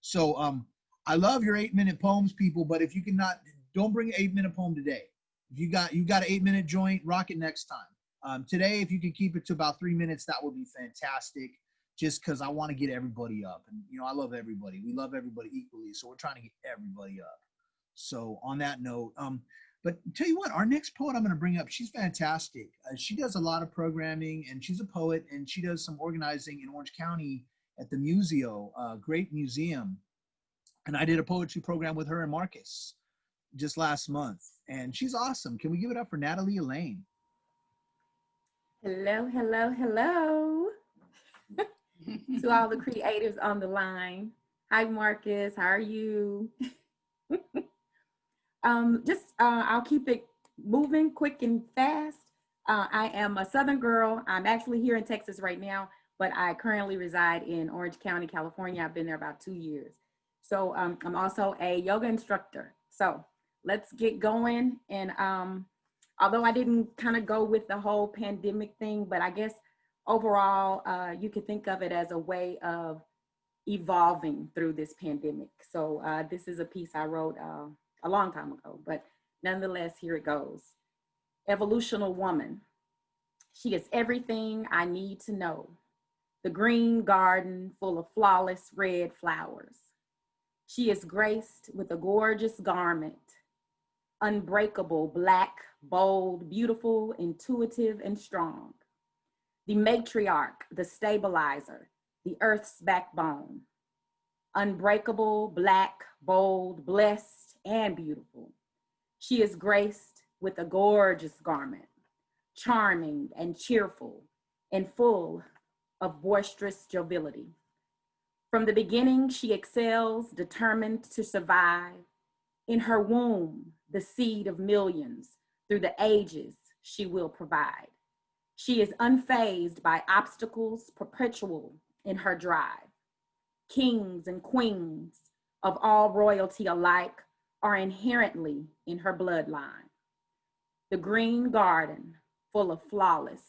So um, I love your eight minute poems, people, but if you cannot, don't bring an eight minute poem today. If you got, you got an eight minute joint, rock it next time. Um, today, if you can keep it to about three minutes, that would be fantastic. Just because I want to get everybody up, and you know I love everybody. We love everybody equally, so we're trying to get everybody up. So on that note, um, but tell you what, our next poet I'm going to bring up, she's fantastic. Uh, she does a lot of programming, and she's a poet, and she does some organizing in Orange County at the Museo, uh, great museum. And I did a poetry program with her and Marcus just last month, and she's awesome. Can we give it up for Natalie Elaine? Hello, hello, hello <laughs> to all the creatives on the line. Hi, Marcus. How are you? <laughs> um, just uh, I'll keep it moving quick and fast. Uh, I am a Southern girl. I'm actually here in Texas right now, but I currently reside in Orange County, California. I've been there about two years. So um, I'm also a yoga instructor. So let's get going. And um, although I didn't kind of go with the whole pandemic thing, but I guess overall, uh, you could think of it as a way of evolving through this pandemic. So uh, this is a piece I wrote uh, a long time ago, but nonetheless, here it goes. Evolutional woman. She is everything I need to know. The green garden full of flawless red flowers. She is graced with a gorgeous garment, unbreakable, black, bold, beautiful, intuitive, and strong. The matriarch, the stabilizer, the earth's backbone. Unbreakable, black, bold, blessed, and beautiful. She is graced with a gorgeous garment, charming and cheerful and full of boisterous joviality. From the beginning, she excels, determined to survive. In her womb, the seed of millions, through the ages, she will provide. She is unfazed by obstacles, perpetual in her drive. Kings and queens of all royalty alike are inherently in her bloodline. The green garden full of flawless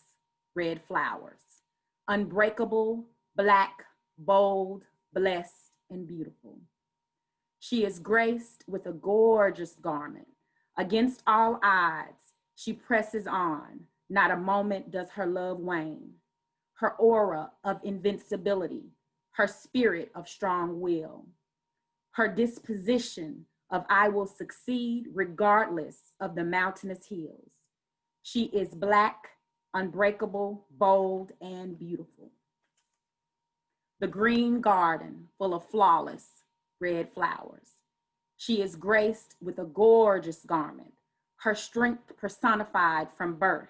red flowers, unbreakable, black, bold, blessed, and beautiful. She is graced with a gorgeous garment. Against all odds, she presses on. Not a moment does her love wane. Her aura of invincibility, her spirit of strong will, her disposition of I will succeed regardless of the mountainous hills. She is black, unbreakable, bold, and beautiful. The green garden full of flawless red flowers. She is graced with a gorgeous garment, her strength personified from birth.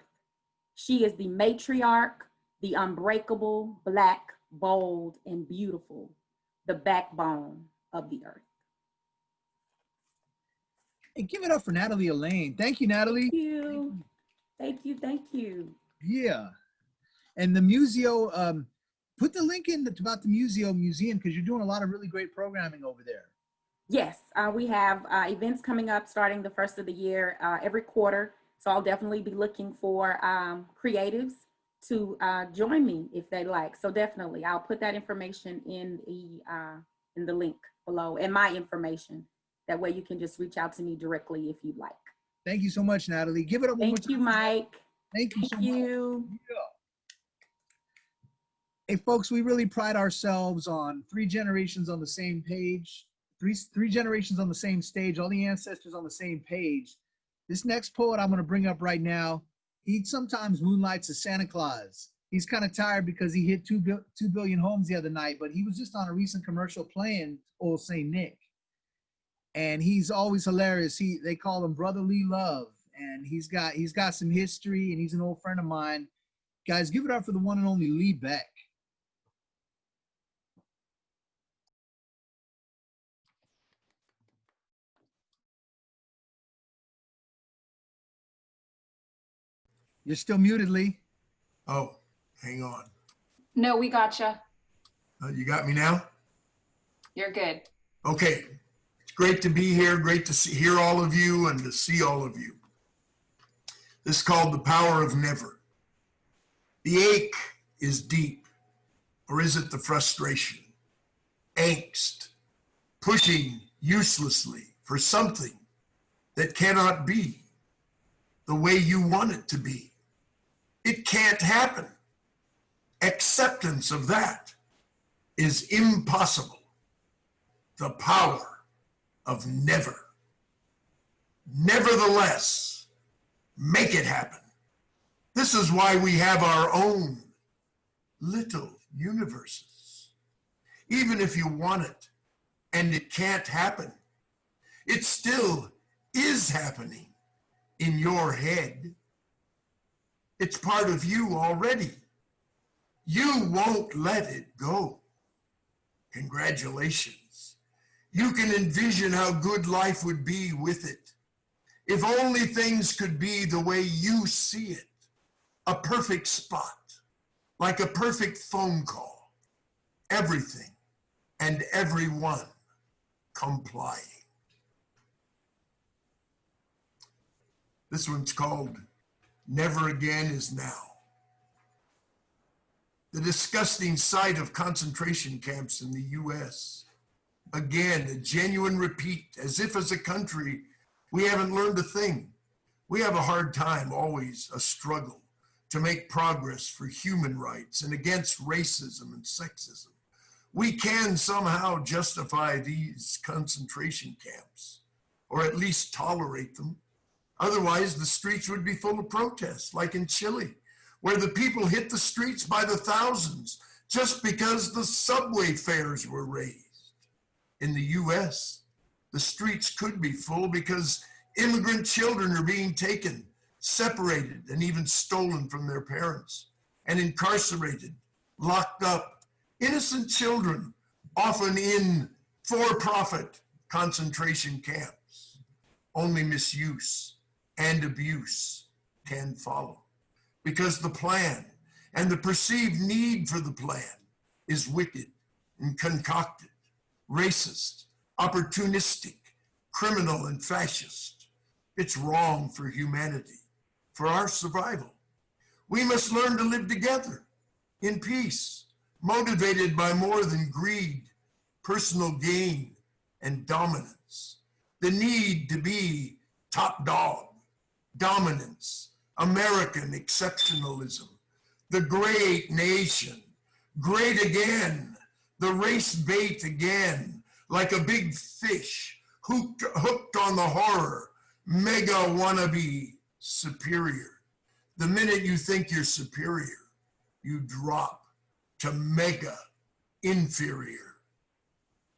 She is the matriarch, the unbreakable, black, bold, and beautiful, the backbone of the earth. Hey, give it up for Natalie Elaine. Thank you, Natalie. Thank you. Thank you. Thank you. Yeah. And the Museo, um, put the link in about the Museo museum because you're doing a lot of really great programming over there. Yes, uh, we have uh, events coming up starting the first of the year uh, every quarter. So I'll definitely be looking for um, creatives to uh, join me if they like. So definitely, I'll put that information in the uh, in the link below and my information. That way you can just reach out to me directly if you'd like. Thank you so much, Natalie. Give it up one more Thank you. Mike. Thank you so Thank much. you. Hey, folks, we really pride ourselves on three generations on the same page, three three generations on the same stage, all the ancestors on the same page. This next poet I'm going to bring up right now, he sometimes moonlights as Santa Claus. He's kind of tired because he hit two, bil- 2 billion homes the other night, but he was just on a recent commercial playing Old St. Nick. And he's always hilarious. He they call him Brotherly Love, and he's got he's got some history, and he's an old friend of mine. Guys, give it up for the one and only Lee Beck. You're still muted, Lee. Oh, hang on. No, we gotcha. Uh, you got me now? You're good. Okay. Great to be here. Great to see, hear all of you and to see all of you. This is called The Power of Never. The ache is deep, or is it the frustration? Angst, pushing uselessly for something that cannot be the way you want it to be. It can't happen. Acceptance of that is impossible. The power of never. Nevertheless, make it happen. This is why we have our own little universes. Even if you want it and it can't happen, it still is happening in your head. It's part of you already. You won't let it go. Congratulations. You can envision how good life would be with it. If only things could be the way you see it. A perfect spot, like a perfect phone call. Everything and everyone complying. This one's called Never Again is Now. The disgusting sight of concentration camps in the US. Again, a genuine repeat, as if as a country, we haven't learned a thing. We have a hard time, always a struggle to make progress for human rights and against racism and sexism. We can somehow justify these concentration camps, or at least tolerate them. Otherwise, the streets would be full of protests, like in Chile, where the people hit the streets by the thousands just because the subway fares were raised. In the US, the streets could be full because immigrant children are being taken, separated, and even stolen from their parents, and incarcerated, locked up. Innocent children, often in for profit concentration camps. Only misuse and abuse can follow because the plan and the perceived need for the plan is wicked and concocted, racist, opportunistic, criminal, and fascist. It's wrong for humanity, for our survival. We must learn to live together in peace, motivated by more than greed, personal gain, and dominance. The need to be top dog, dominance, American exceptionalism, the great nation, great again, the race bait again, like a big fish hooked, hooked on the horror, mega wannabe superior. The minute you think you're superior, you drop to mega inferior.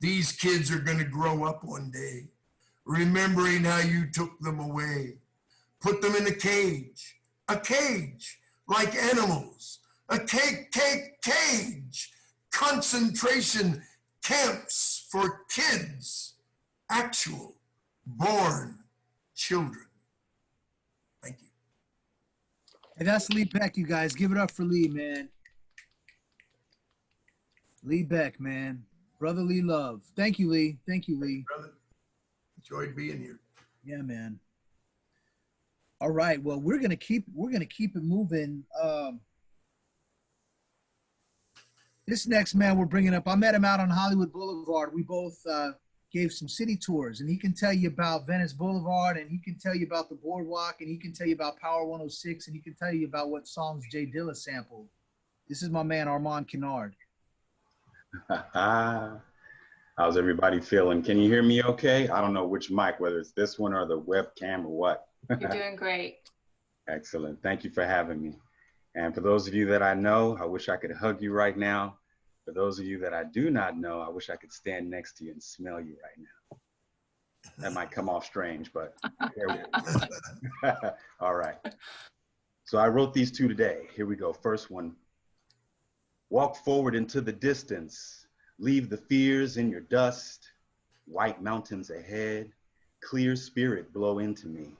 These kids are going to grow up one day remembering how you took them away, put them in a cage, a cage like animals, a cake, cake, cage, concentration camps for kids, actual born children. Thank you. Hey, that's Lee Beck, you guys. Give it up for Lee, man. Lee Beck, man. Brotherly love. Thank you, Lee. Thank you, Lee. Brother, enjoyed being here. Yeah, man. All right. Well, we're gonna keep we're gonna keep it moving. Um, this next man we're bringing up, I met him out on Hollywood Boulevard. We both uh, gave some city tours, and he can tell you about Venice Boulevard, and he can tell you about the boardwalk, and he can tell you about Power 106, and he can tell you about what songs Jay Dilla sampled. This is my man Armand Kennard. <laughs> How's everybody feeling? Can you hear me okay? I don't know which mic, whether it's this one or the webcam or what. You're doing great. <laughs> Excellent. Thank you for having me. And for those of you that I know, I wish I could hug you right now. For those of you that I do not know, I wish I could stand next to you and smell you right now. That might come off strange, but <laughs> all right. So I wrote these two today. Here we go. First one. Walk forward into the distance. Leave the fears in your dust. White mountains ahead. Clear spirit blow into me.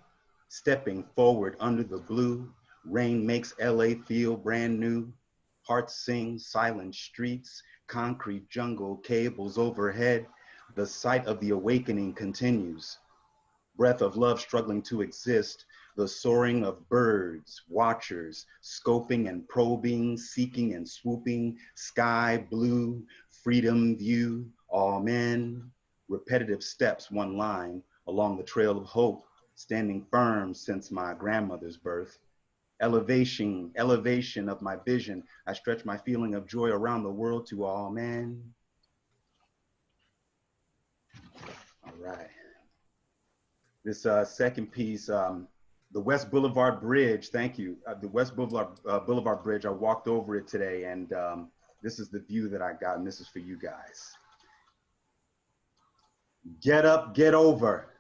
Stepping forward under the blue. Rain makes LA feel brand new. Hearts sing, silent streets, concrete jungle, cables overhead. The sight of the awakening continues. Breath of love struggling to exist. The soaring of birds, watchers, scoping and probing, seeking and swooping. Sky blue, freedom view, all men. Repetitive steps, one line, along the trail of hope, standing firm since my grandmother's birth elevation, elevation of my vision. I stretch my feeling of joy around the world to all men. All right. This uh, second piece, um, the West Boulevard Bridge, thank you. Uh, the West Boulevard, uh, Boulevard Bridge, I walked over it today and um, this is the view that I got and this is for you guys. Get up, get over.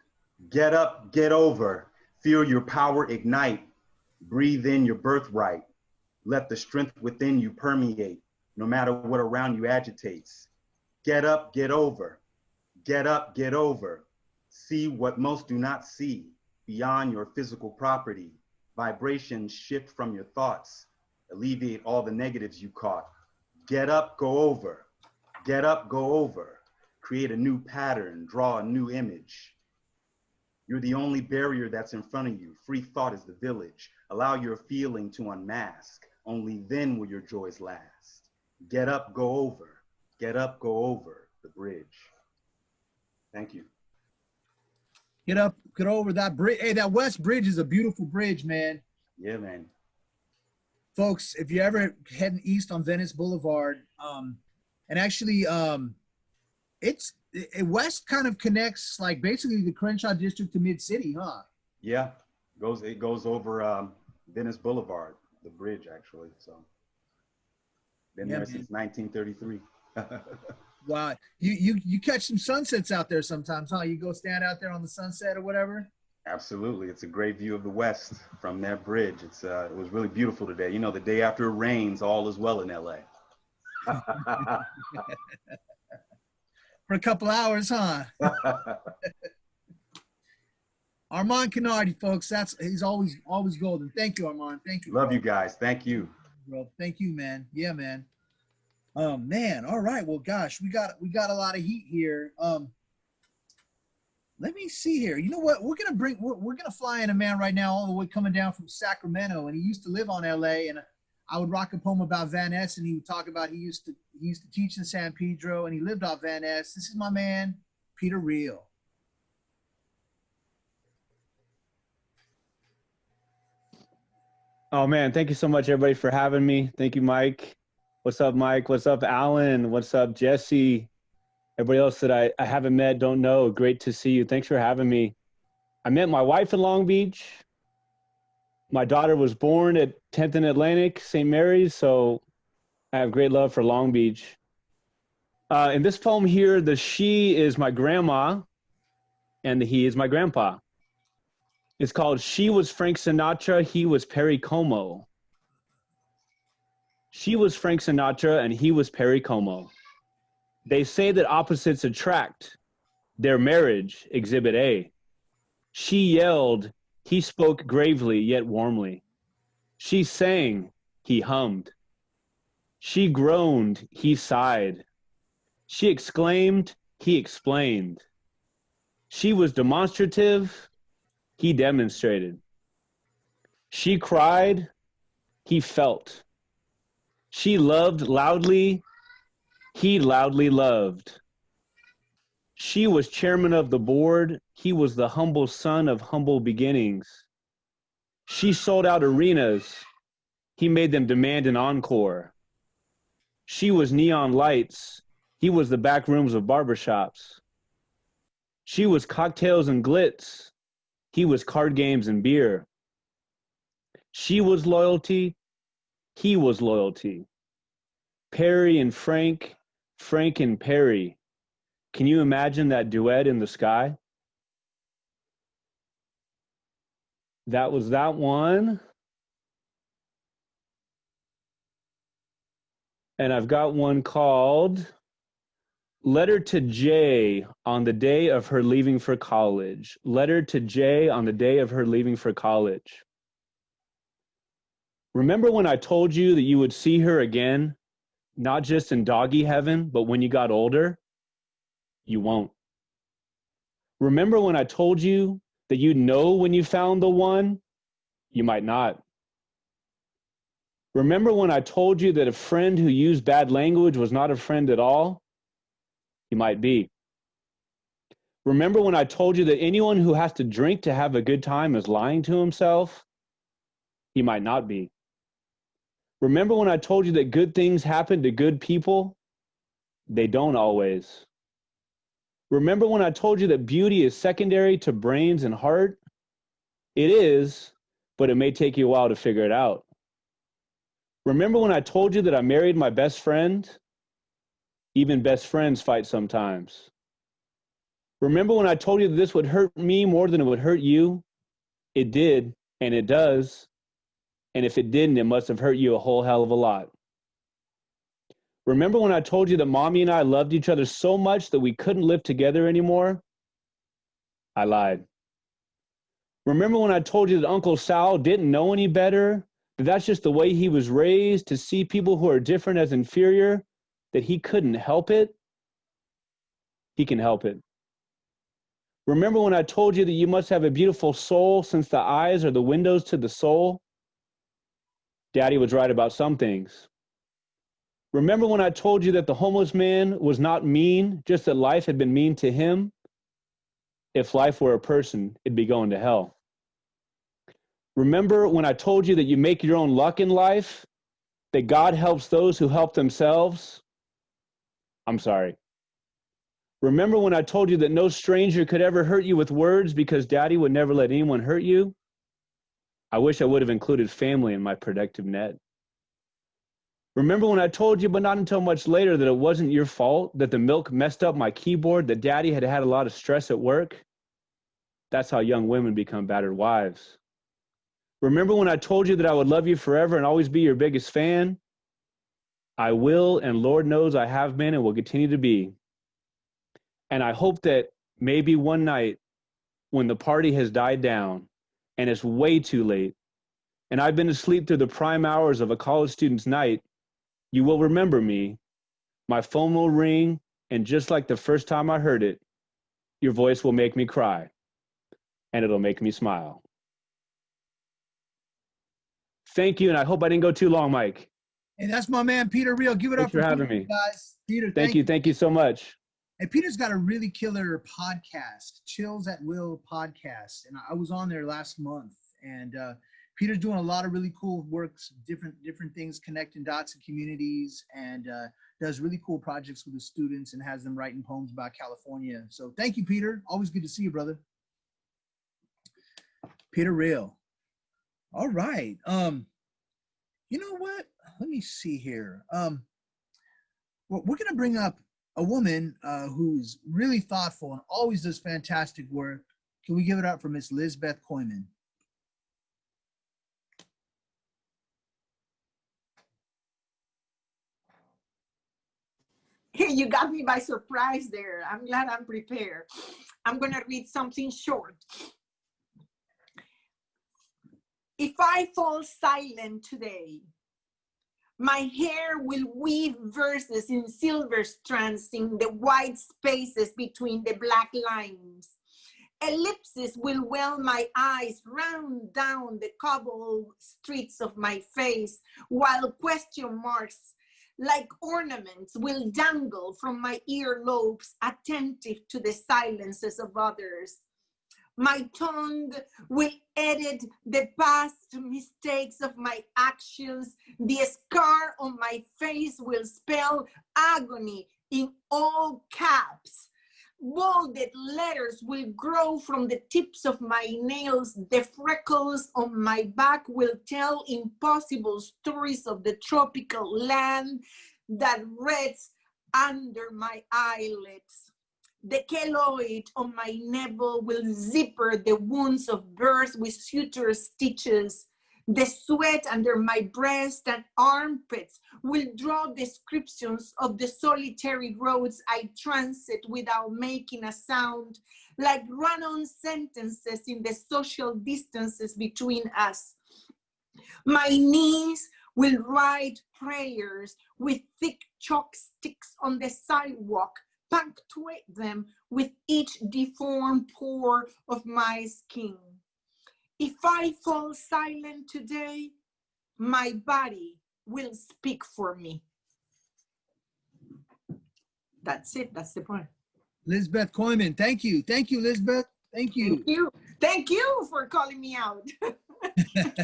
Get up, get over. Feel your power ignite Breathe in your birthright. Let the strength within you permeate, no matter what around you agitates. Get up, get over. Get up, get over. See what most do not see beyond your physical property. Vibrations shift from your thoughts. Alleviate all the negatives you caught. Get up, go over. Get up, go over. Create a new pattern, draw a new image. You're the only barrier that's in front of you. Free thought is the village. Allow your feeling to unmask. Only then will your joys last. Get up, go over. Get up, go over the bridge. Thank you. Get up, get over that bridge. Hey, that West Bridge is a beautiful bridge, man. Yeah, man. Folks, if you're ever heading east on Venice Boulevard, um, and actually, um, it's it, West kind of connects like basically the Crenshaw district to Mid City, huh? Yeah, goes it goes over um, Venice Boulevard, the bridge actually. So been Yeah, there man. since 1933. <laughs> Wow, you you you catch some sunsets out there sometimes, huh? You go stand out there on the sunset or whatever. Absolutely, it's a great view of the West from that bridge. It's uh, it was really beautiful today. You know, the day after it rains, all is well in LA. <laughs> For a couple hours, huh? <laughs> Armand Kennardi, folks. That's he's always always golden. Thank you, Armand. Thank you. Love you guys. Thank you. bro. Thank you, man. Yeah, man. Um, man. All right. Well, gosh, we got we got a lot of heat here. Um, let me see here. You know what? We're gonna bring we're, we're gonna fly in a man right now, all the way coming down from Sacramento, and he used to live on LA. And I would rock a poem about Van Ness, and he would talk about he used to he used to teach in San Pedro, and he lived off Van Ness. This is my man, Peter Real. Oh man, thank you so much everybody for having me. Thank you, Mike. What's up, Mike? What's up, Alan? What's up, Jesse? Everybody else that I, I haven't met, don't know. Great to see you. Thanks for having me. I met my wife in Long Beach. My daughter was born at 10th and Atlantic, St. Mary's, so I have great love for Long Beach. Uh, in this poem here, the she is my grandma and the he is my grandpa. It's called She Was Frank Sinatra, He Was Perry Como. She was Frank Sinatra and he was Perry Como. They say that opposites attract. Their marriage, Exhibit A. She yelled, he spoke gravely yet warmly. She sang, he hummed. She groaned, he sighed. She exclaimed, he explained. She was demonstrative, he demonstrated. She cried, he felt. She loved loudly, he loudly loved. She was chairman of the board, he was the humble son of humble beginnings. She sold out arenas, he made them demand an encore. She was neon lights, he was the back rooms of barbershops. She was cocktails and glitz, he was card games and beer. She was loyalty, he was loyalty. Perry and Frank, Frank and Perry. Can you imagine that duet in the sky? That was that one. And I've got one called Letter to Jay on the day of her leaving for college. Letter to Jay on the day of her leaving for college. Remember when I told you that you would see her again, not just in doggy heaven, but when you got older? You won't. Remember when I told you that you'd know when you found the one? You might not. Remember when I told you that a friend who used bad language was not a friend at all? You might be. Remember when I told you that anyone who has to drink to have a good time is lying to himself? He might not be. Remember when I told you that good things happen to good people? They don't always. Remember when I told you that beauty is secondary to brains and heart? It is, but it may take you a while to figure it out. Remember when I told you that I married my best friend? Even best friends fight sometimes. Remember when I told you this would hurt me more than it would hurt you? It did, and it does. And if it didn't, it must have hurt you a whole hell of a lot. Remember when I told you that mommy and I loved each other so much that we couldn't live together anymore? I lied. Remember when I told you that Uncle Sal didn't know any better? That that's just the way he was raised to see people who are different as inferior? That he couldn't help it? He can help it. Remember when I told you that you must have a beautiful soul since the eyes are the windows to the soul? Daddy was right about some things. Remember when I told you that the homeless man was not mean, just that life had been mean to him? If life were a person, it'd be going to hell. Remember when I told you that you make your own luck in life? That God helps those who help themselves? I'm sorry. Remember when I told you that no stranger could ever hurt you with words because daddy would never let anyone hurt you? I wish I would have included family in my protective net. Remember when I told you, but not until much later, that it wasn't your fault, that the milk messed up my keyboard, that daddy had had a lot of stress at work? That's how young women become battered wives. Remember when I told you that I would love you forever and always be your biggest fan? I will, and Lord knows I have been and will continue to be. And I hope that maybe one night when the party has died down and it's way too late, and I've been asleep through the prime hours of a college student's night, you will remember me. My phone will ring, and just like the first time I heard it, your voice will make me cry, and it'll make me smile. Thank you, and I hope I didn't go too long, Mike. Hey, that's my man, Peter Real. Give it Thanks up for having Peter, me. guys. Peter, Thank, thank you, thank you so much. And Peter's got a really killer podcast, Chills at Will podcast. And I was on there last month. And uh, Peter's doing a lot of really cool works, different different things, connecting dots and communities, and uh, does really cool projects with the students and has them writing poems about California. So thank you, Peter. Always good to see you, brother. Peter Real. All right. Um, you know what? Let me see here. Um, well, we're gonna bring up a woman uh, who's really thoughtful and always does fantastic work. Can we give it up for Miss Lisbeth Coiman? Hey, <laughs> you got me by surprise there. I'm glad I'm prepared. I'm going to read something short. If I fall silent today, My hair will weave verses in silver strands in the white spaces between the black lines. Ellipses will well my eyes round down the cobbled streets of my face, while question marks like ornaments will dangle from my earlobes, attentive to the silences of others. My tongue will edit the past mistakes of my actions. The scar on my face will spell agony in all caps. Bolded letters will grow from the tips of my nails. The freckles on my back will tell impossible stories of the tropical land that rests under my eyelids. The keloid on my navel will zipper the wounds of birth with suture stitches. The sweat under my breast and armpits will draw descriptions of the solitary roads I transit without making a sound, like run-on sentences in the social distances between us. My knees will write prayers with thick chalk sticks on the sidewalk punctuate them with each deformed pore of my skin. If I fall silent today, my body will speak for me. That's it, that's the point. Lisbeth Coiman, thank you. Thank you, Lisbeth. Thank you. Thank you. Thank you for calling me out. <laughs> <laughs>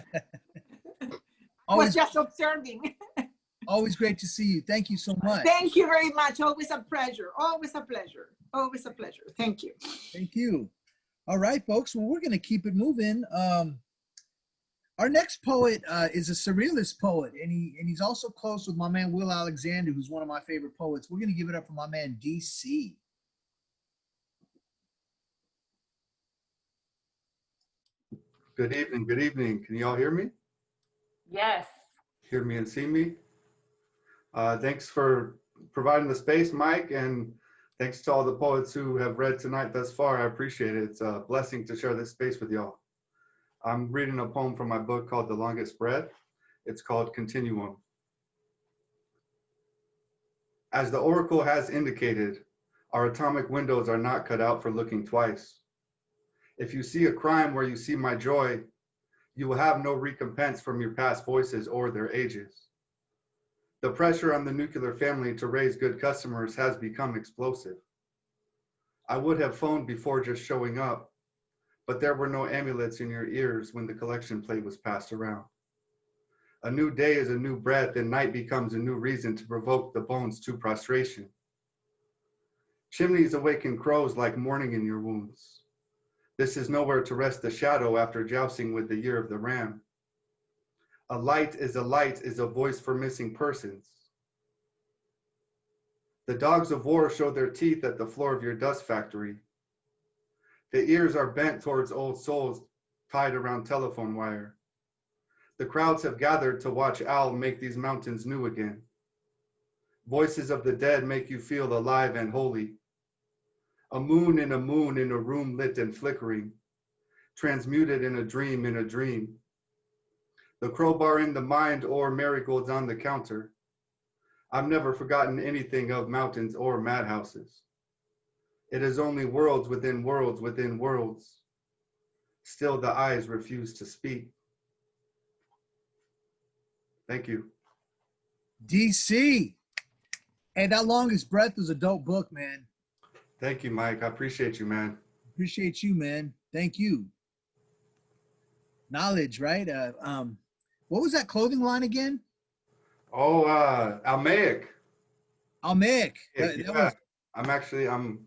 I was just observing. <laughs> always great to see you. Thank you so much. Thank you very much. Always a pleasure. Always a pleasure. Always a pleasure. Thank you. Thank you. All right, folks. Well, we're going to keep it moving. Um, our next poet uh, is a surrealist poet, and he and he's also close with my man Will Alexander, who's one of my favorite poets. We're going to give it up for my man DC. Good evening, good evening. Can you all hear me? Yes. Hear me and see me? Uh, thanks for providing the space, Mike, and thanks to all the poets who have read tonight thus far. I appreciate it. It's a blessing to share this space with y'all. I'm reading a poem from my book called The Longest Breath. It's called Continuum. As the oracle has indicated, our atomic windows are not cut out for looking twice. If you see a crime where you see my joy, you will have no recompense from your past voices or their ages. The pressure on the nuclear family to raise good customers has become explosive. I would have phoned before just showing up, but there were no amulets in your ears when the collection plate was passed around. A new day is a new breath, and night becomes a new reason to provoke the bones to prostration. Chimneys awaken crows like morning in your wounds. This is nowhere to rest the shadow after jousting with the year of the ram. A light is a light is a voice for missing persons. The dogs of war show their teeth at the floor of your dust factory. The ears are bent towards old souls tied around telephone wire. The crowds have gathered to watch Al make these mountains new again. Voices of the dead make you feel alive and holy. A moon in a moon in a room lit and flickering, transmuted in a dream in a dream. The crowbar in the mind or marigolds on the counter. I've never forgotten anything of mountains or madhouses. It is only worlds within worlds within worlds. Still the eyes refuse to speak. Thank you. DC. Hey, that longest breath is a dope book, man. Thank you, Mike. I appreciate you, man. Appreciate you, man. Thank you. Knowledge, right? Uh, um, what was that clothing line again? Oh, uh, Almaic. Almaic. Yeah, That- that yeah. was- I'm actually, I'm,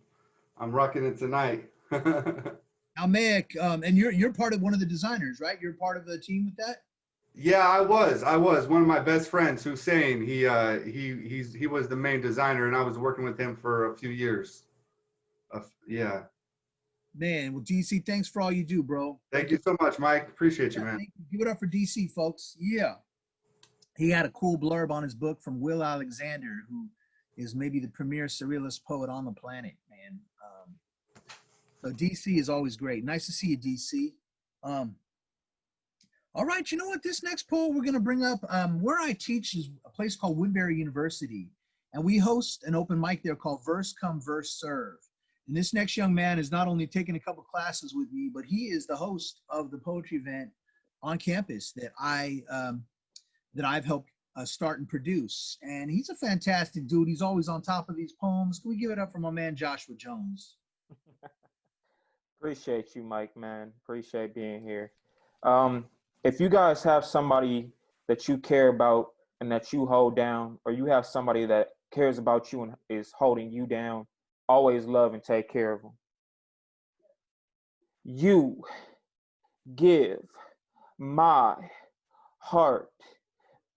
I'm rocking it tonight. <laughs> Almaic, um, and you're you're part of one of the designers, right? You're part of the team with that. Yeah, I was. I was. One of my best friends, Hussein, he uh he he's he was the main designer and I was working with him for a few years. Uh, yeah. Man, well, DC, thanks for all you do, bro. Thank you so much, Mike. Appreciate you, man. you. Give it up for DC, folks. Yeah. He had a cool blurb on his book from Will Alexander, who is maybe the premier surrealist poet on the planet, man. Um, so DC is always great. Nice to see you, DC. Um, All right, you know what? This next poll we're going to bring up, um, where I teach is a place called Woodbury University, and we host an open mic there called Verse Come Verse Serve. And this next young man is not only taking a couple classes with me, but he is the host of the poetry event on campus that I um, that I've helped uh, start and produce. And he's a fantastic dude. He's always on top of these poems. Can we give it up for my man Joshua Jones? <laughs> Appreciate you, Mike, man. Appreciate being here. Um, if you guys have somebody that you care about and that you hold down, or you have somebody that cares about you and is holding you down, always love and take care of them. You give my heart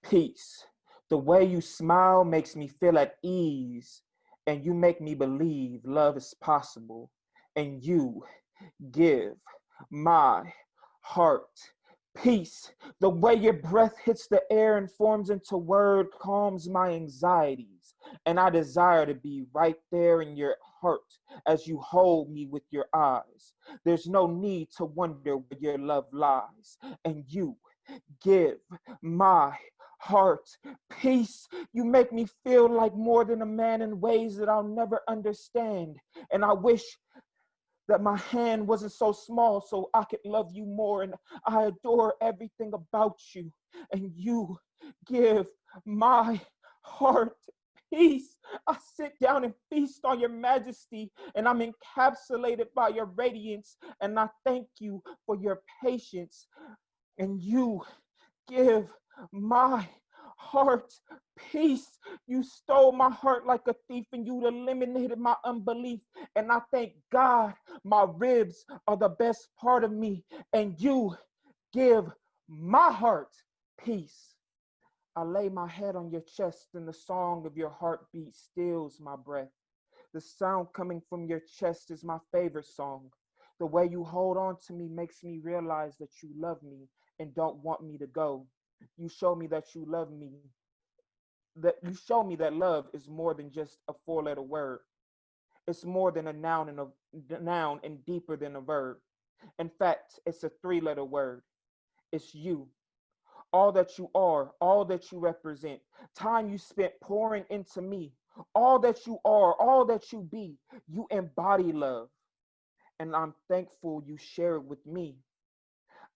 peace. The way you smile makes me feel at ease, and you make me believe love is possible. And you give my heart peace. The way your breath hits the air and forms into word calms my anxieties. And I desire to be right there in your heart as you hold me with your eyes. There's no need to wonder where your love lies. And you give my heart peace. You make me feel like more than a man in ways that I'll never understand. And I wish that my hand wasn't so small so I could love you more. And I adore everything about you. And you give my heart peace. I sit down and feast on your majesty, and I'm encapsulated by your radiance. And I thank you for your patience. And you give my heart peace. You stole my heart like a thief and you eliminated my unbelief. And I thank God my ribs are the best part of me. And you give my heart peace. I lay my head on your chest and the song of your heartbeat stills my breath. The sound coming from your chest is my favorite song. The way you hold on to me makes me realize that you love me and don't want me to go. You show me that you love me that you show me that love is more than just a four letter word. It's more than a noun and a noun and deeper than a verb. In fact it's a three letter word. It's you all that you are all that you represent time you spent pouring into me all that you are all that you be you embody love and i'm thankful you share it with me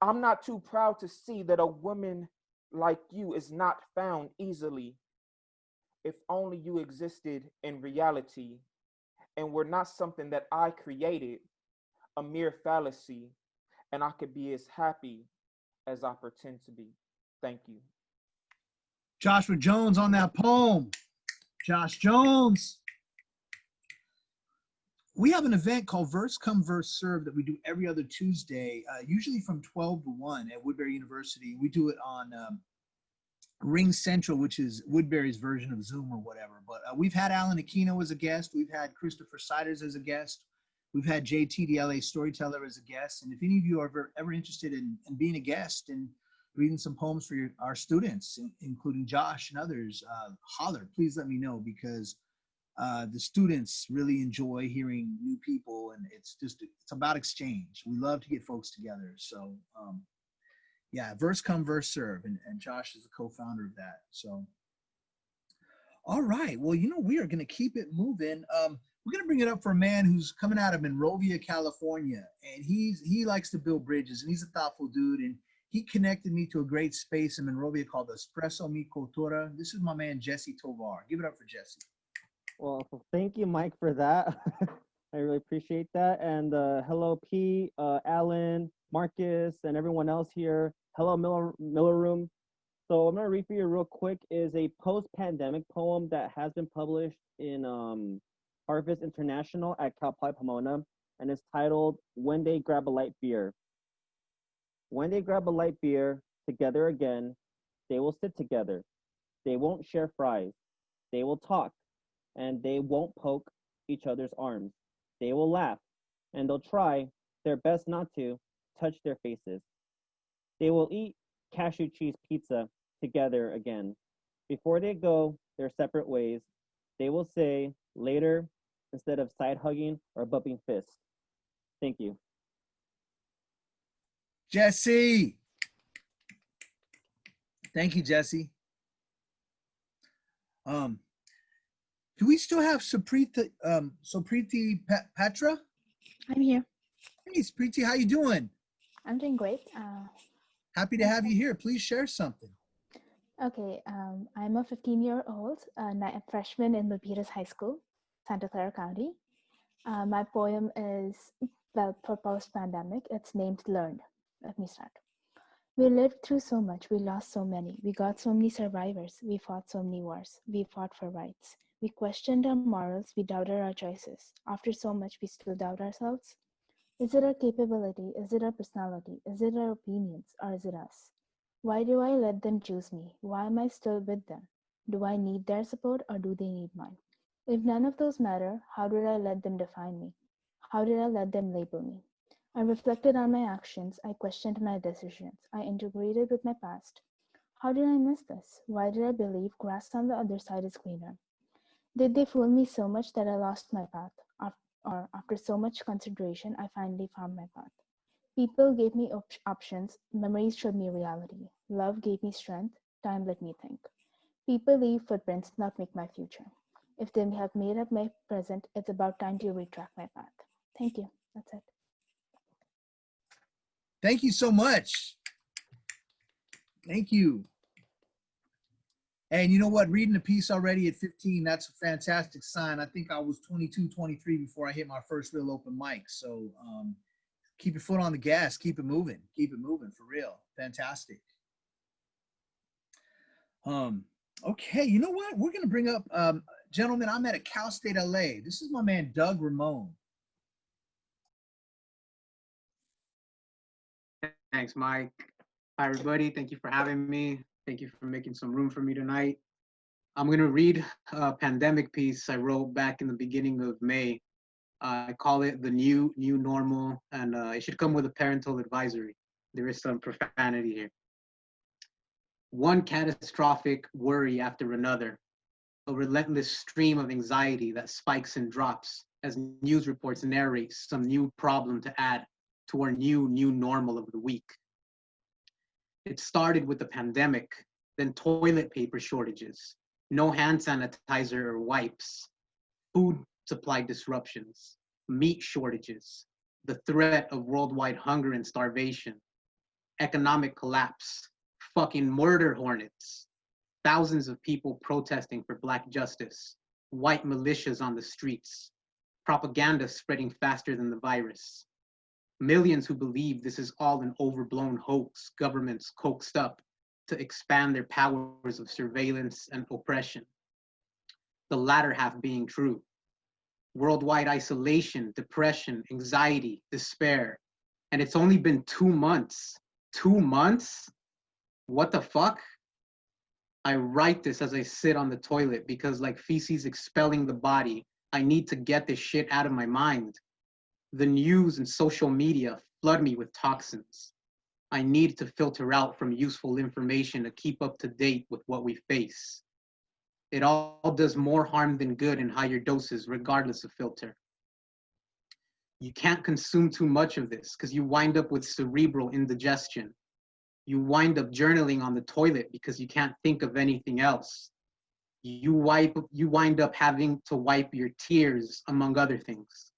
i'm not too proud to see that a woman like you is not found easily. If only you existed in reality and were not something that I created, a mere fallacy, and I could be as happy as I pretend to be. Thank you. Joshua Jones on that poem. Josh Jones. We have an event called Verse Come Verse Serve that we do every other Tuesday, uh, usually from 12 to 1 at Woodbury University. We do it on um, RingCentral, which is Woodbury's version of Zoom or whatever. But uh, we've had Alan Aquino as a guest. We've had Christopher Siders as a guest. We've had JT, the LA storyteller, as a guest. And if any of you are ever, ever interested in, in being a guest and reading some poems for your, our students, including Josh and others, uh, holler, please let me know because uh, the students really enjoy hearing new people and it's just, it's about exchange. We love to get folks together. So um, yeah, verse come, verse serve. And, and Josh is the co-founder of that. So, all right. Well, you know, we are going to keep it moving. Um, we're going to bring it up for a man who's coming out of Monrovia, California, and he's he likes to build bridges, and he's a thoughtful dude. And he connected me to a great space in Monrovia called Espresso Mi Cultura. This is my man Jesse Tovar. Give it up for Jesse. Well, thank you, Mike, for that. <laughs> I really appreciate that. And uh, hello, P, uh, Alan, Marcus, and everyone else here. Hello, Miller, Miller Room. So I'm gonna read for you real quick is a post-pandemic poem that has been published in um, Harvest International at Cal Poly Pomona, and it's titled "When They Grab a Light Beer." When they grab a light beer together again, they will sit together. They won't share fries. They will talk, and they won't poke each other's arms. They will laugh, and they'll try their best not to touch their faces. They will eat cashew cheese pizza together again. Before they go their separate ways, they will say later instead of side hugging or bumping fists. Thank you. Jesse. Thank you, Jesse. Um, do we still have Supriti, um, Supriti Pa- Patra? I'm here. Hey, Supriti, how you doing? I'm doing great. Uh, Happy to have you here. Please share something. okay, um, I'm a 15 year old uh, freshman in Milpitas High School, Santa Clara County. Uh, my poem is well for post pandemic. It's named Learned. Let me start. We lived through so much. We lost so many. We got so many survivors. We fought so many wars. We fought for rights. We questioned our morals. We doubted our choices. After so much, we still doubt ourselves. Is it our capability? Is it our personality? Is it our opinions? Or is it us? Why do I let them choose me? Why am I still with them? Do I need their support or do they need mine? If none of those matter, how did I let them define me? How did I let them label me? I reflected on my actions. I questioned my decisions. I integrated with my past. How did I miss this? Why did I believe grass on the other side is greener? Did they fool me so much that I lost my path? Or after so much consideration, I finally found my path. People gave me op- options. Memories showed me reality. Love gave me strength. Time let me think. People leave footprints, not make my future. If they have made up my present, it's about time to retrack my path. Thank you. That's it. Thank you so much. Thank you. And you know what? Reading a piece already at 15, that's a fantastic sign. I think I was 22, 23 before I hit my first real open mic. So um, keep your foot on the gas, keep it moving, keep it moving for real. Fantastic. Um, okay, you know what? We're gonna bring up, um, gentlemen. I'm at a Cal State LA. This is my man Doug Ramon. Thanks, Mike. Hi, everybody. Thank you for having me. Thank you for making some room for me tonight. I'm going to read a pandemic piece I wrote back in the beginning of May. Uh, I call it the new new normal, and uh, it should come with a parental advisory. There is some profanity here. One catastrophic worry after another, a relentless stream of anxiety that spikes and drops as news reports narrate some new problem to add to our new new normal of the week. It started with the pandemic, then toilet paper shortages, no hand sanitizer or wipes, food supply disruptions, meat shortages, the threat of worldwide hunger and starvation, economic collapse, fucking murder hornets, thousands of people protesting for black justice, white militias on the streets, propaganda spreading faster than the virus, millions who believe this is all an overblown hoax governments coaxed up to expand their powers of surveillance and oppression. The latter half being true. Worldwide isolation, depression, anxiety, despair. And it's only been two months. Two months? What the fuck? I write this as I sit on the toilet because, like feces expelling the body, I need to get this shit out of my mind. The news and social media flood me with toxins. I need to filter out from useful information to keep up to date with what we face. It all does more harm than good in higher doses, regardless of filter. You can't consume too much of this because you wind up with cerebral indigestion. You wind up journaling on the toilet because you can't think of anything else. You wipe you wind up having to wipe your tears among other things.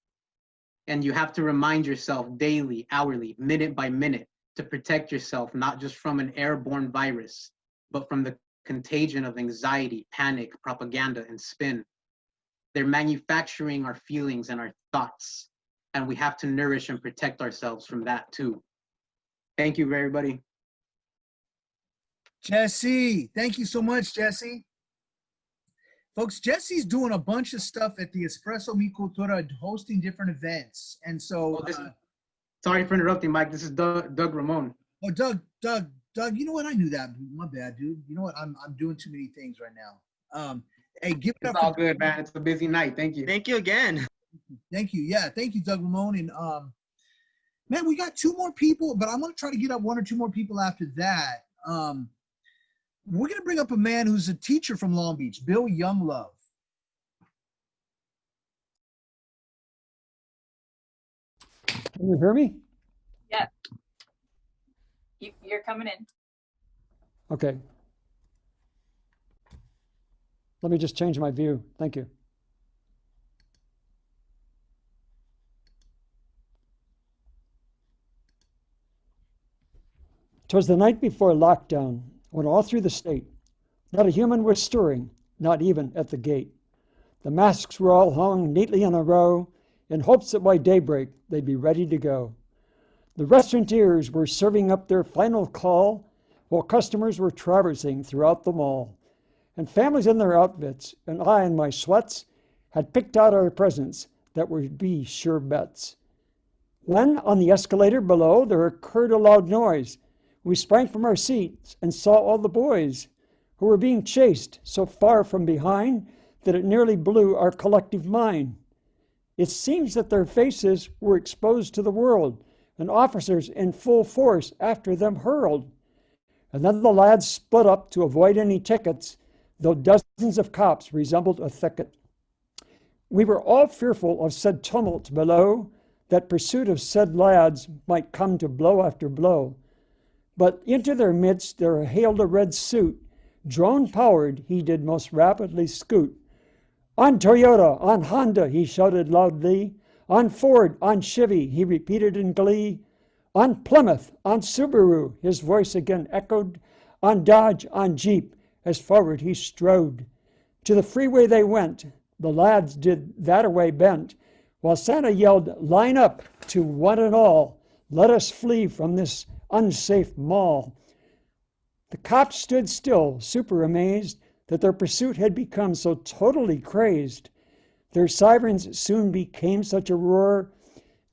And you have to remind yourself daily, hourly, minute by minute to protect yourself not just from an airborne virus, but from the contagion of anxiety, panic, propaganda, and spin. They're manufacturing our feelings and our thoughts, and we have to nourish and protect ourselves from that too. Thank you, everybody. Jesse, thank you so much, Jesse. Folks, Jesse's doing a bunch of stuff at the Espresso Mi Cultura, hosting different events. And so, uh, Sorry for interrupting, Mike. This is Doug, Doug Ramon. oh, Doug, Doug, Doug, you know what? I knew that. My bad, dude. You know what? I'm, I'm doing too many things right now. Um, hey, give it It's up. all for- good, man. It's a busy night. Thank you. Thank you again. Thank you. Yeah, thank you, Doug Ramon. And um, man, we got two more people, but I'm gonna try to get up one or two more people after that. Um, we're gonna bring up a man who's a teacher from Long Beach, Bill Younglove. Can you hear me? Yeah. You, you're coming in. Okay. Let me just change my view. Thank you. Twas the night before lockdown, when all through the state, not a human was stirring, not even at the gate. The masks were all hung neatly in a row, in hopes that by daybreak they'd be ready to go. The restaurateurs were serving up their final call, while customers were traversing throughout the mall. And families in their outfits, and I in my sweats, had picked out our presents that would be sure bets. When, on the escalator below, there occurred a loud noise, we sprang from our seats and saw all the boys who were being chased so far from behind that it nearly blew our collective mind. It seems that their faces were exposed to the world, and officers in full force after them hurled. And then the lads split up to avoid any tickets, though dozens of cops resembled a thicket. We were all fearful of said tumult below, that pursuit of said lads might come to blow after blow. But into their midst there hailed a red suit. Drone powered, he did most rapidly scoot. On Toyota, on Honda, he shouted loudly. On Ford, on Chevy, he repeated in glee. On Plymouth, on Subaru, his voice again echoed. On Dodge, on Jeep, as forward he strode. To the freeway they went, the lads did that away bent, while Santa yelled, Line up to one and all, let us flee from this unsafe mall. The cops stood still, super amazed that their pursuit had become so totally crazed. Their sirens soon became such a roar,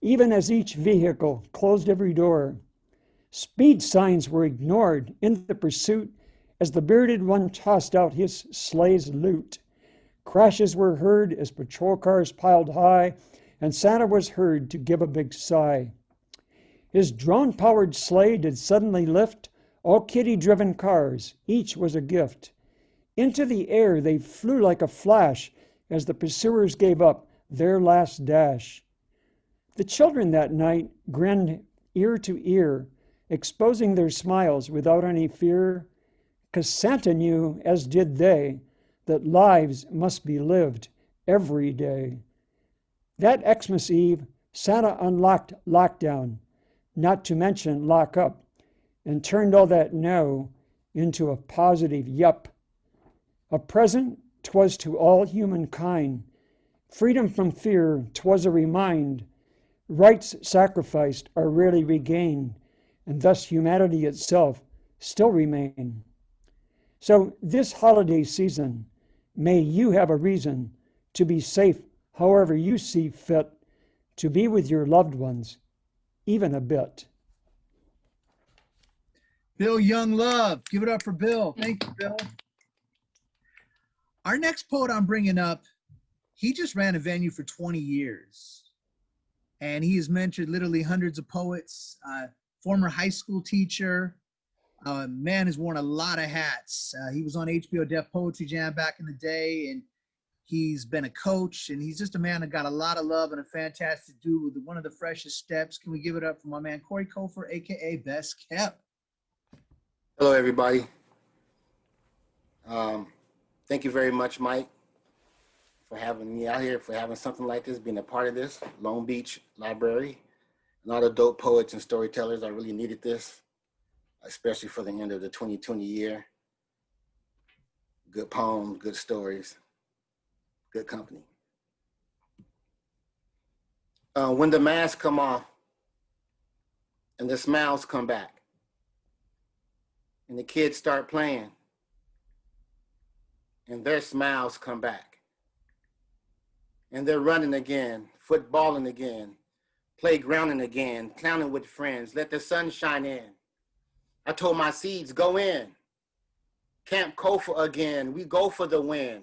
even as each vehicle closed every door. Speed signs were ignored in the pursuit as the bearded one tossed out his sleigh's loot. Crashes were heard as patrol cars piled high, and Santa was heard to give a big sigh. His drone powered sleigh did suddenly lift all kitty-driven cars, each was a gift. Into the air they flew like a flash as the pursuers gave up their last dash. The children that night grinned ear to ear, exposing their smiles without any fear, 'cause Santa knew, as did they, that lives must be lived every day. That Xmas Eve, Santa unlocked lockdown not to mention lock up, and turned all that no into a positive yup. A present 'twas to all humankind. Freedom from fear 'twas a remind. Rights sacrificed are rarely regained, and thus humanity itself still remain. So this holiday season, may you have a reason to be safe however you see fit, to be with your loved ones even a bit. Bill Younglove. Give it up for Bill. Thank you, Bill. Our next poet I'm bringing up, he just ran a venue for 20 years. And he has mentored literally hundreds of poets, uh, former high school teacher. Uh, man has worn a lot of hats. Uh, he was on HBO Def Poetry Jam back in the day, and He's been a coach and he's just a man that got a lot of love and a fantastic dude with one of the freshest steps. Can we give it up for my man Corey Kofor, aka Best Kept? Hello, everybody. Um, thank you very much, Mike, for having me out here, for having something like this, being a part of this. Long Beach Library, a lot of dope poets and storytellers. I really needed this, especially for the end of the 2020 year. Good poems, good stories good company. Uh, when the masks come off and the smiles come back and the kids start playing and their smiles come back and they're running again, footballing again, playgrounding again, clowning with friends, let the sun shine in. I told my seeds, go in. Camp Kofa again, we go for the win.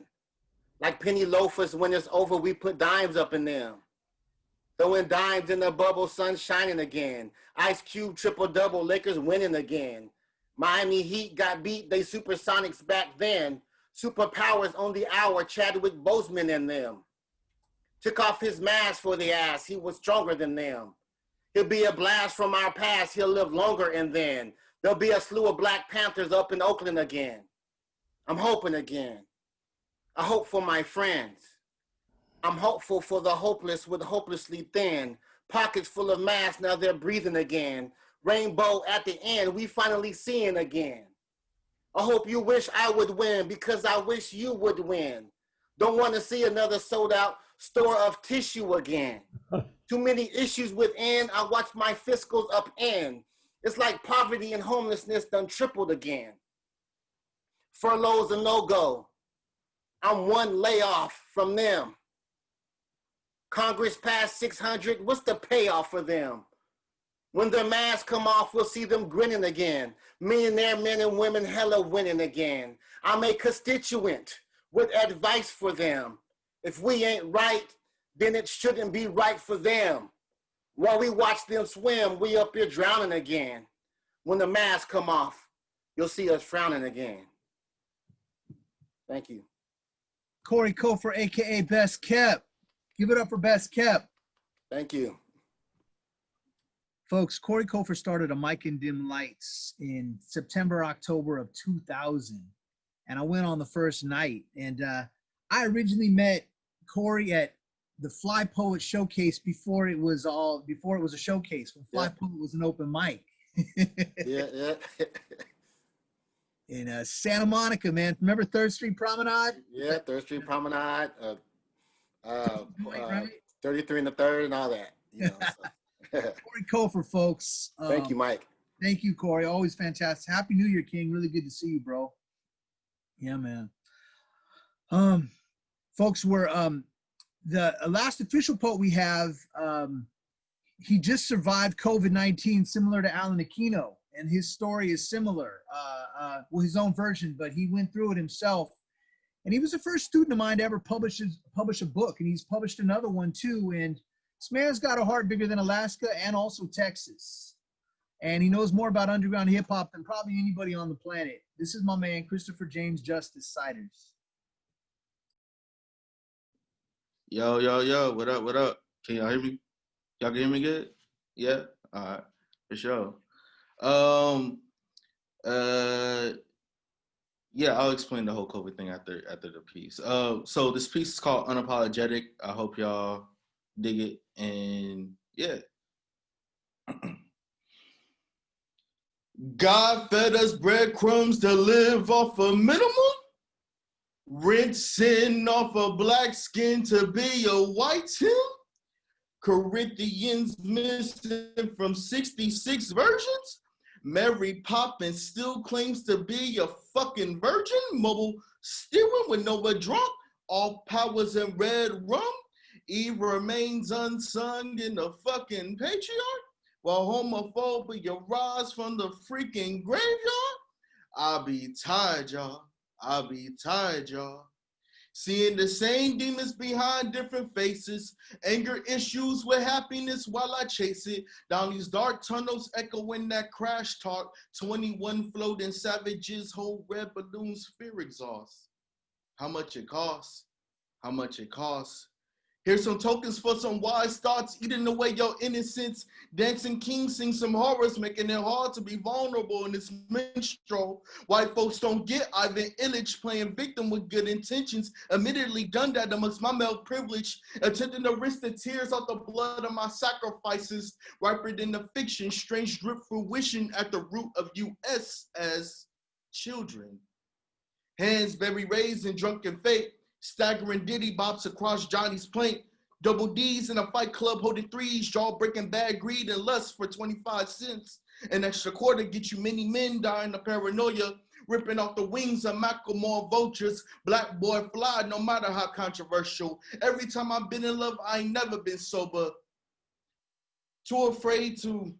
Like penny loafers, when it's over, we put dimes up in them. Throwing dimes in the bubble, sun shining again. Ice Cube triple double, Lakers winning again. Miami Heat got beat, they supersonics back then. Superpowers on the hour, Chadwick Boseman and them. Took off his mask for the ass, he was stronger than them. He'll be a blast from our past, he'll live longer and then. There'll be a slew of Black Panthers up in Oakland again. I'm hoping again. I hope for my friends. I'm hopeful for the hopeless with hopelessly thin. Pockets full of masks, now they're breathing again. Rainbow at the end, we finally seeing again. I hope you wish I would win because I wish you would win. Don't want to see another sold out store of tissue again. <laughs> Too many issues within, I watch my fiscals up upend. It's like poverty and homelessness done tripled again. Furloughs a no-go. I'm one layoff from them. Congress passed 600, what's the payoff for them? When their masks come off, we'll see them grinning again. Millionaire men and women hella winning again. I'm a constituent with advice for them. If we ain't right, then it shouldn't be right for them. While we watch them swim, we up here drowning again. When the masks come off, you'll see us frowning again. Thank you. Corey Kofor, aka Best Kept. Give it up for Best Kept. Thank you. Folks, Corey Kofor started a Mic and Dim Lights in September, October of 2000. And I went on the first night. And uh, I originally met Corey at the Fly Poet Showcase before it was all before it was a showcase when Fly Yeah. Poet was an open mic <laughs> Yeah, yeah. <laughs> in uh, Santa Monica, man. Remember Third Street Promenade? yeah, Third Street Promenade, uh, uh, <laughs> uh, 33 and the third and all that. You know, so. <laughs> Corey Kofor, folks. Thank you, Um, Mike. Thank you, Corey. Always fantastic. Happy New Year, King. Really good to see you, bro. Yeah, man. Um, folks, we're um the last official poet we have. Um, he just survived COVID nineteen, similar to Alan Aquino, and his story is similar. Uh, uh, well, his own version, but he went through it himself. And he was the first student of mine to ever publish his, publish a book, and he's published another one too. And this man's got a heart bigger than Alaska and also Texas and he knows more about underground hip hop than probably anybody on the planet. This is my man, Christopher James Justice Siders. Yo, yo, yo, what up, what up? Can y'all hear me? Y'all can hear me good? Yeah? All right, for sure. Um, uh, yeah, I'll explain the whole COVID thing after after the piece. Uh, so this piece is called Unapologetic. I hope y'all dig it, and yeah. <clears throat> God fed us breadcrumbs to live off a minimum. Rinsing off a black skin to be a white Tim. Corinthians missing from 66 versions. Mary Poppins still claims to be a fucking virgin. Mobile steering with nowhere drunk. All powers in red rum. Eve remains unsung in the fucking patriarch. While homophobia rise from the freaking graveyard. I'll be tired, y'all. I'll be tired, y'all. Seeing the same demons behind different faces, anger issues with happiness while I chase it. Down these dark tunnels, echoing that crash talk. 21 floating savages hold red balloons, fear exhaust. How much it costs? How much it costs? Here's some tokens for some wise thoughts, eating away your innocence. Dancing King sing some horrors, making it hard to be vulnerable in this minstrel. White folks don't get Ivan Illich playing victim with good intentions. Admittedly done that amongst my male privilege, attempting to rinse the tears out the blood of my sacrifices. Riper than the fiction, strange drip fruition at the root of US as children. Hands very raised in drunken fate, staggering diddy bops across Johnny's plate. Double D's in a fight club holding threes, jaw breaking bad greed and lust for 25 cents. An extra quarter get you many men dying of paranoia, ripping off the wings of Macklemore vultures. Black boy fly, no matter how controversial. Every time I've been in love, I ain't never been sober. Too afraid to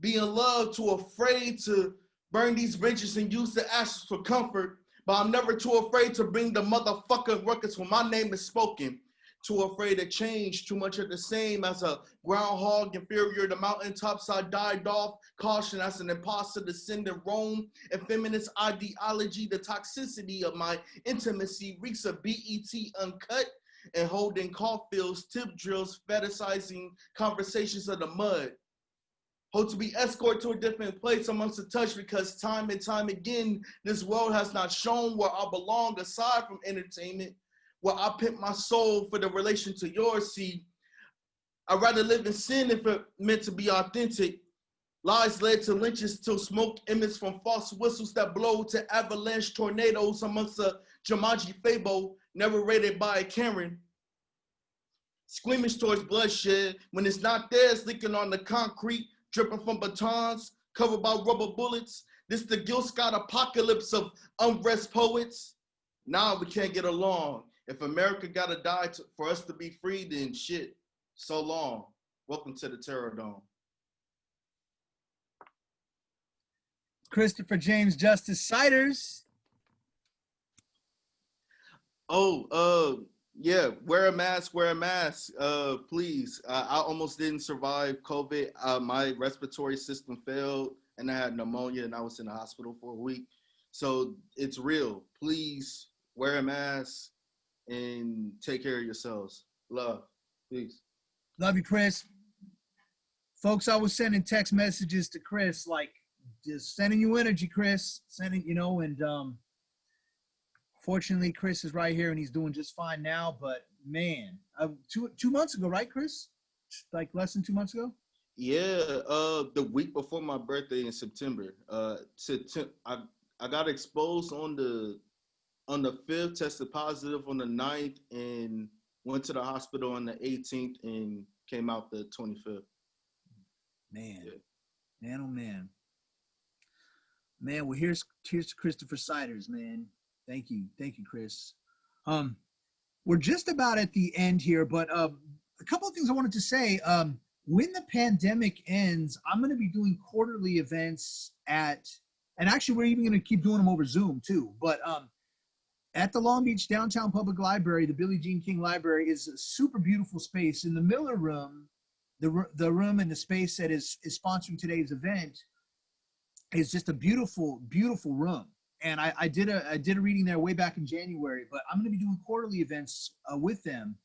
be in love, too afraid to burn these bridges and use the ashes for comfort. But I'm never too afraid to bring the motherfucking ruckus when my name is spoken. Too afraid to change, too much of the same as a groundhog inferior to mountaintops. I died off, caution as an imposter descendant Rome. And feminist ideology, the toxicity of my intimacy reeks of BET uncut and holding Caulfield's tip drills, fetishizing conversations of the mud. Hope to be escorted to a different place amongst the touch because time and time again, this world has not shown where I belong aside from entertainment, where I pimp my soul for the relation to yours. See, I'd rather live in sin if it meant to be authentic. Lies led to lynches till smoke emits from false whistles that blow to avalanche tornadoes amongst a Jumanji fable narrated by a Karen. Squeamish towards bloodshed when it's not there, it's leaking on the concrete, dripping from batons, covered by rubber bullets. This the Gil Scott apocalypse of unrest poets. Now we can't get along. If America gotta die to, for us to be free, then shit, so long. Welcome to the Terror Dome. Christopher James Justice Siders. Oh, uh, yeah, wear a mask, wear a mask, uh, please. Uh, I almost didn't survive COVID. Uh, my respiratory system failed and I had pneumonia and I was in the hospital for a week. So it's real. Please wear a mask and take care of yourselves. Love, peace. Love you, Chris. Folks, I was sending text messages to Chris, like just sending you energy, Chris. Sending, you know, and um fortunately Chris is right here and he's doing just fine now. But man, uh, two two months ago, right, Chris? Like less than two months ago? Yeah, uh, the week before my birthday in September, uh, September, I I got exposed on the on the fifth, tested positive on the 9th, and went to the hospital on the 18th and came out the 25th. Man, man, oh man, man. Well, here's here's to Christopher Siders, man. Thank you, thank you, Chris. Um, we're just about at the end here, but um, a couple of things I wanted to say. Um, when the pandemic ends, I'm going to be doing quarterly events at, and actually we're even going to keep doing them over Zoom too. But um, at the Long Beach Downtown Public Library, the Billie Jean King Library is a super beautiful space. In the Miller Room, the the room and the space that is is sponsoring today's event is just a beautiful, beautiful room. And I, I did a I did a reading there way back in January, but I'm going to be doing quarterly events uh, with them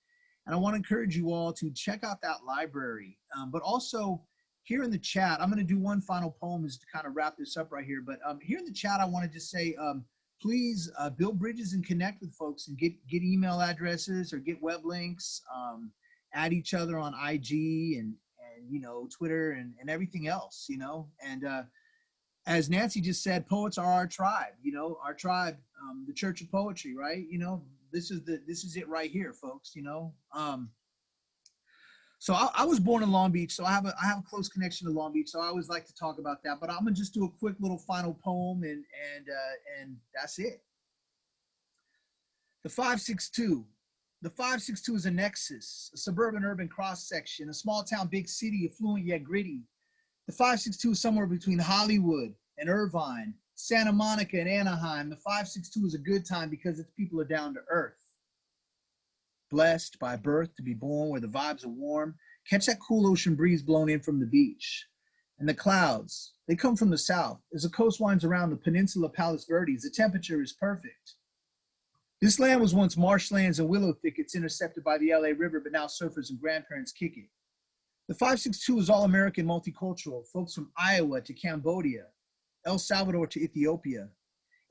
and I want to encourage you all to check out that library. Um, but also here in the chat, I'm going to do one final poem is to kind of wrap this up right here. But um, here in the chat, I want to just say, um, please uh, build bridges and connect with folks and get, get email addresses or get web links, um, add each other on IG and, and you know, Twitter and, and everything else, you know, and uh, as Nancy just said, poets are our tribe, you know, our tribe, um, the church of poetry, right? You know, this is the this is it right here, folks. You know. Um, so I, I, was born in Long Beach, so I have a I have a close connection to Long Beach. So I always like to talk about that. But I'm gonna just do a quick little final poem, and and uh, and that's it. The five six two. The 562 is a nexus, a suburban urban cross section, a small town, big city, affluent yet gritty. The 562 is somewhere between Hollywood and Irvine, Santa Monica and Anaheim, the 562 is a good time because its people are down to earth. Blessed by birth to be born where the vibes are warm, catch that cool ocean breeze blowing in from the beach. And the clouds, they come from the south. As the coast winds around the peninsula Palos Verdes, the temperature is perfect. This land was once marshlands and willow thickets intercepted by the LA River, but now surfers and grandparents kick it. The 562 is all American multicultural, folks from Iowa to Cambodia, El Salvador to Ethiopia,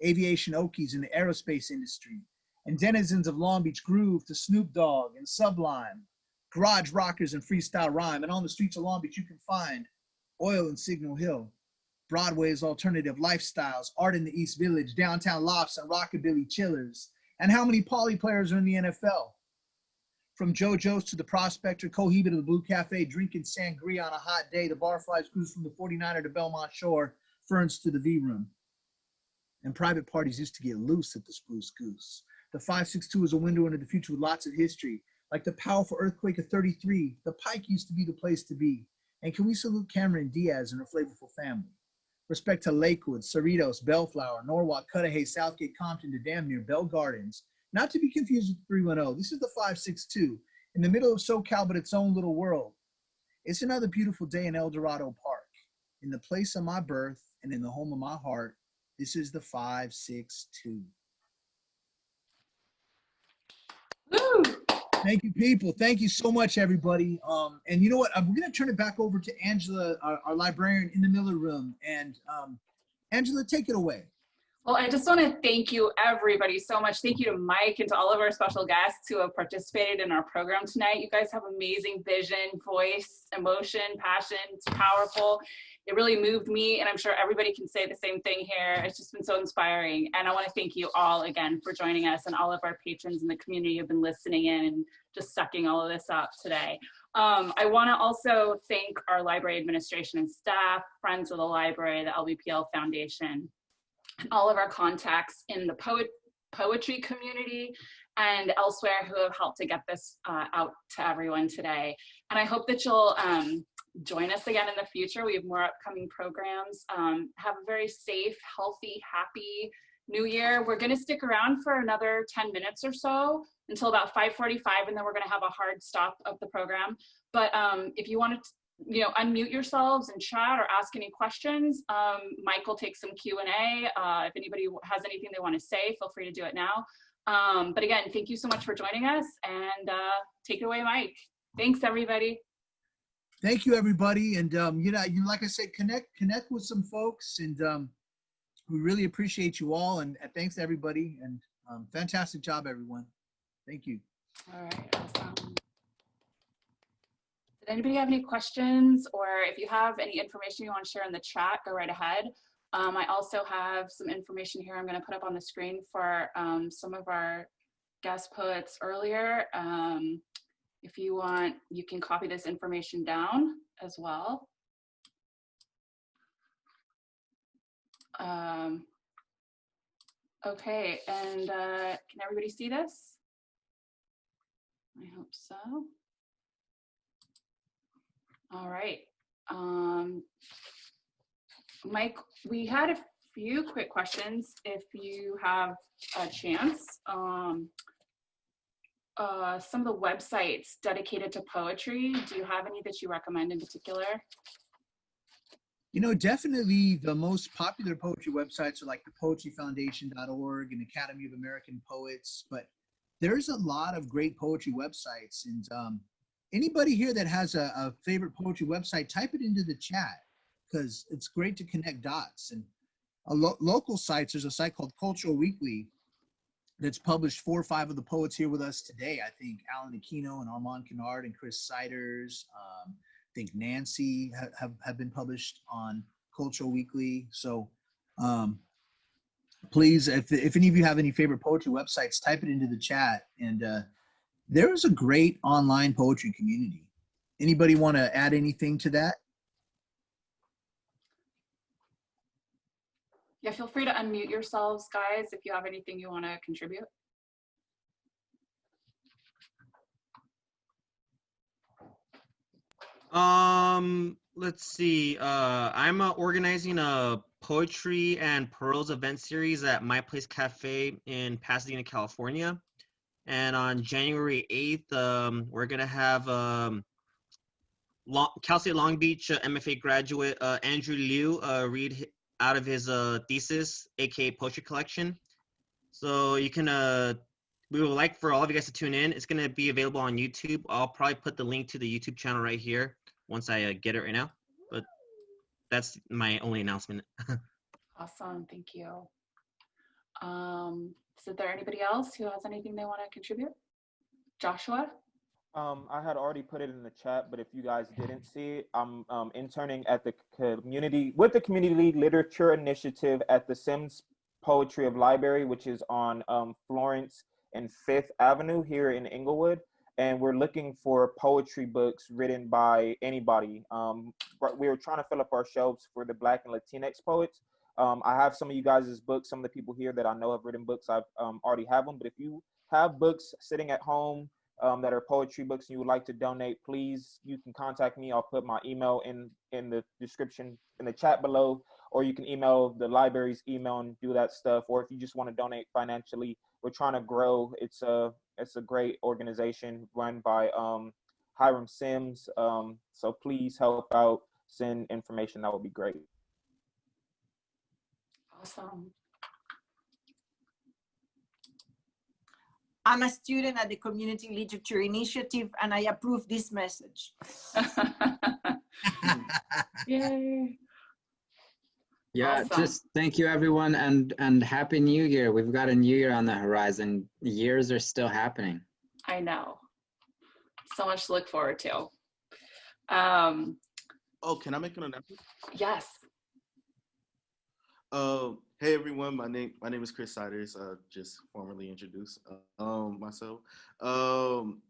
aviation Okies in the aerospace industry, and denizens of Long Beach Groove to Snoop Dogg and Sublime, garage rockers and freestyle rhyme. And on the streets of Long Beach, you can find oil and Signal Hill, Broadway's alternative lifestyles, art in the East Village, downtown lofts and rockabilly chillers. And how many poly players are in the NFL? From JoJo's to the Prospector, Cohiba to the Blue Cafe, drinking sangria on a hot day. The barflies cruise from the 49er to Belmont Shore ferns to the V room. And private parties used to get loose at the Spruce Goose. The 562 is a window into the future with lots of history. Like the powerful earthquake of 33, the Pike used to be the place to be. And can we salute Cameron Diaz and her flavorful family? Respect to Lakewood, Cerritos, Bellflower, Norwalk, Cudahy, Southgate, Compton to damn near Bell Gardens. Not to be confused with 310. This is the 562 in the middle of SoCal, but its own little world. It's another beautiful day in El Dorado Park, in the place of my birth and in the home of my heart. This is the 562. Woo! Thank you, people. Thank you so much, everybody. Um, and you know what? We're going to turn it back over to Angela, our, our librarian in the Miller Room. And um, Angela, take it away. Well, I just want to thank you, everybody, so much. Thank you to Mike and to all of our special guests who have participated in our program tonight. You guys have amazing vision, voice, emotion, passion. It's powerful. It really moved me, and I'm sure everybody can say the same thing here. It's just been so inspiring. And I want to thank you all again for joining us and all of our patrons in the community who've been listening in and just sucking all of this up today. Um, I want to also thank our library administration and staff, friends of the library, the LBPL Foundation, all of our contacts in the poet poetry community and elsewhere who have helped to get this uh, out to everyone today. And I hope that you'll um, join us again in the future. We have more upcoming programs. Um, have a very safe, healthy, happy new year. We're gonna stick around for another 10 minutes or so until about 5.45 and then we're gonna have a hard stop of the program. But um, if you want to you know, unmute yourselves and chat or ask any questions. Um, Mike will take some Q&A. Uh, if anybody has anything they want to say, feel free to do it now. Um, but again, thank you so much for joining us and uh, take it away, Mike. Thanks, everybody. Thank you, everybody. And, um, you know, you like I said, connect connect with some folks. And um, we really appreciate you all. And uh, thanks, everybody. And um, fantastic job, everyone. Thank you. All right, awesome. Did anybody have any questions or if you have any information you want to share in the chat, go right ahead. Um, I also have some information here I'm going to put up on the screen for um, some of our guest poets earlier. Um, if you want, you can copy this information down as well. Um, okay, and uh, can everybody see this? I hope so. All right. Um, Mike, we had a few quick questions if you have a chance. Um, uh, some of the websites dedicated to poetry, do you have any that you recommend in particular? You know, definitely the most popular poetry websites are like the poetryfoundation.org and Academy of American Poets, but there's a lot of great poetry websites. And um, anybody here that has a, a favorite poetry website, type it into the chat because it's great to connect dots. And a lo local sites, there's a site called Cultural Weekly that's published four or five of the poets here with us today. I think Alan Aquino and Armand Kennard and Chris Siders. Um, I think Nancy ha have, have been published on Cultural Weekly. So um, please, if, if any of you have any favorite poetry websites, type it into the chat. And uh, there is a great online poetry community. Anybody want to add anything to that? Yeah, feel free to unmute yourselves, guys, if you have anything you want to contribute. Um, let's see. Uh, I'm uh, organizing a poetry and pearls event series at My Place Cafe in Pasadena, California. And on January 8th, um, we're gonna have um, Long, Cal State Long Beach uh, MFA graduate uh, Andrew Liu uh, read out of his uh, thesis, aka poetry collection. So you can, uh, we would like for all of you guys to tune in. It's gonna be available on YouTube. I'll probably put the link to the YouTube channel right here once I uh, get it right now. But that's my only announcement. <laughs> awesome, thank you. Um, is there anybody else who has anything they want to contribute? Joshua? Um, I had already put it in the chat, but if you guys didn't see it, I'm um, interning at the community with the Community Literature Initiative at the Sims Poetry of Library, which is on um, Florence and Fifth Avenue here in Inglewood. And we're looking for poetry books written by anybody. Um, we were trying to fill up our shelves for the Black and Latinx poets. Um, I have some of you guys' books, some of the people here that I know have written books, I've um, already have them. But if you have books sitting at home um, that are poetry books and you would like to donate, please, you can contact me. I'll put my email in, in the description, in the chat below, or you can email the library's email and do that stuff. Or if you just want to donate financially, we're trying to grow. It's a, it's a great organization run by um, Hiram Sims. Um, so please help out, send information, that would be great. Awesome. I'm a student at the Community Literature Initiative and I approve this message. <laughs> Yay. Yeah, Awesome. just thank you everyone and and happy new year. We've got a new year on the horizon. Years are still happening. I know. So much to look forward to. Um, Oh, can I make an announcement? yes. Uh, hey everyone, my name my name is Chris Siders. Uh, just formally introduce um, myself. Um,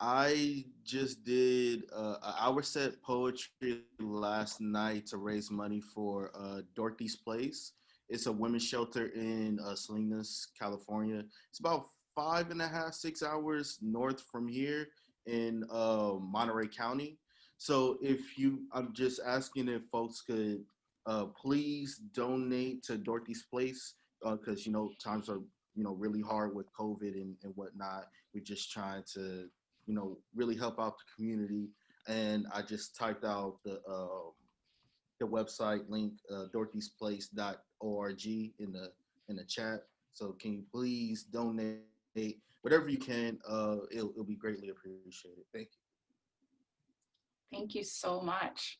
I just did uh, an hour set poetry last night to raise money for uh, Dorothy's Place. It's a women's shelter in uh, Salinas, California. It's about five and a half, six hours north from here in uh, Monterey County. So if you, I'm just asking if folks could uh, please donate to Dorothy's Place because you know times are you know really hard with COVID and, and whatnot. We're just trying to you know really help out the community. And I just typed out the um, the website link uh, dorothy'splace.org in the in the chat. So can you please donate whatever you can? Uh, it'll, it'll be greatly appreciated. Thank you. Thank you so much.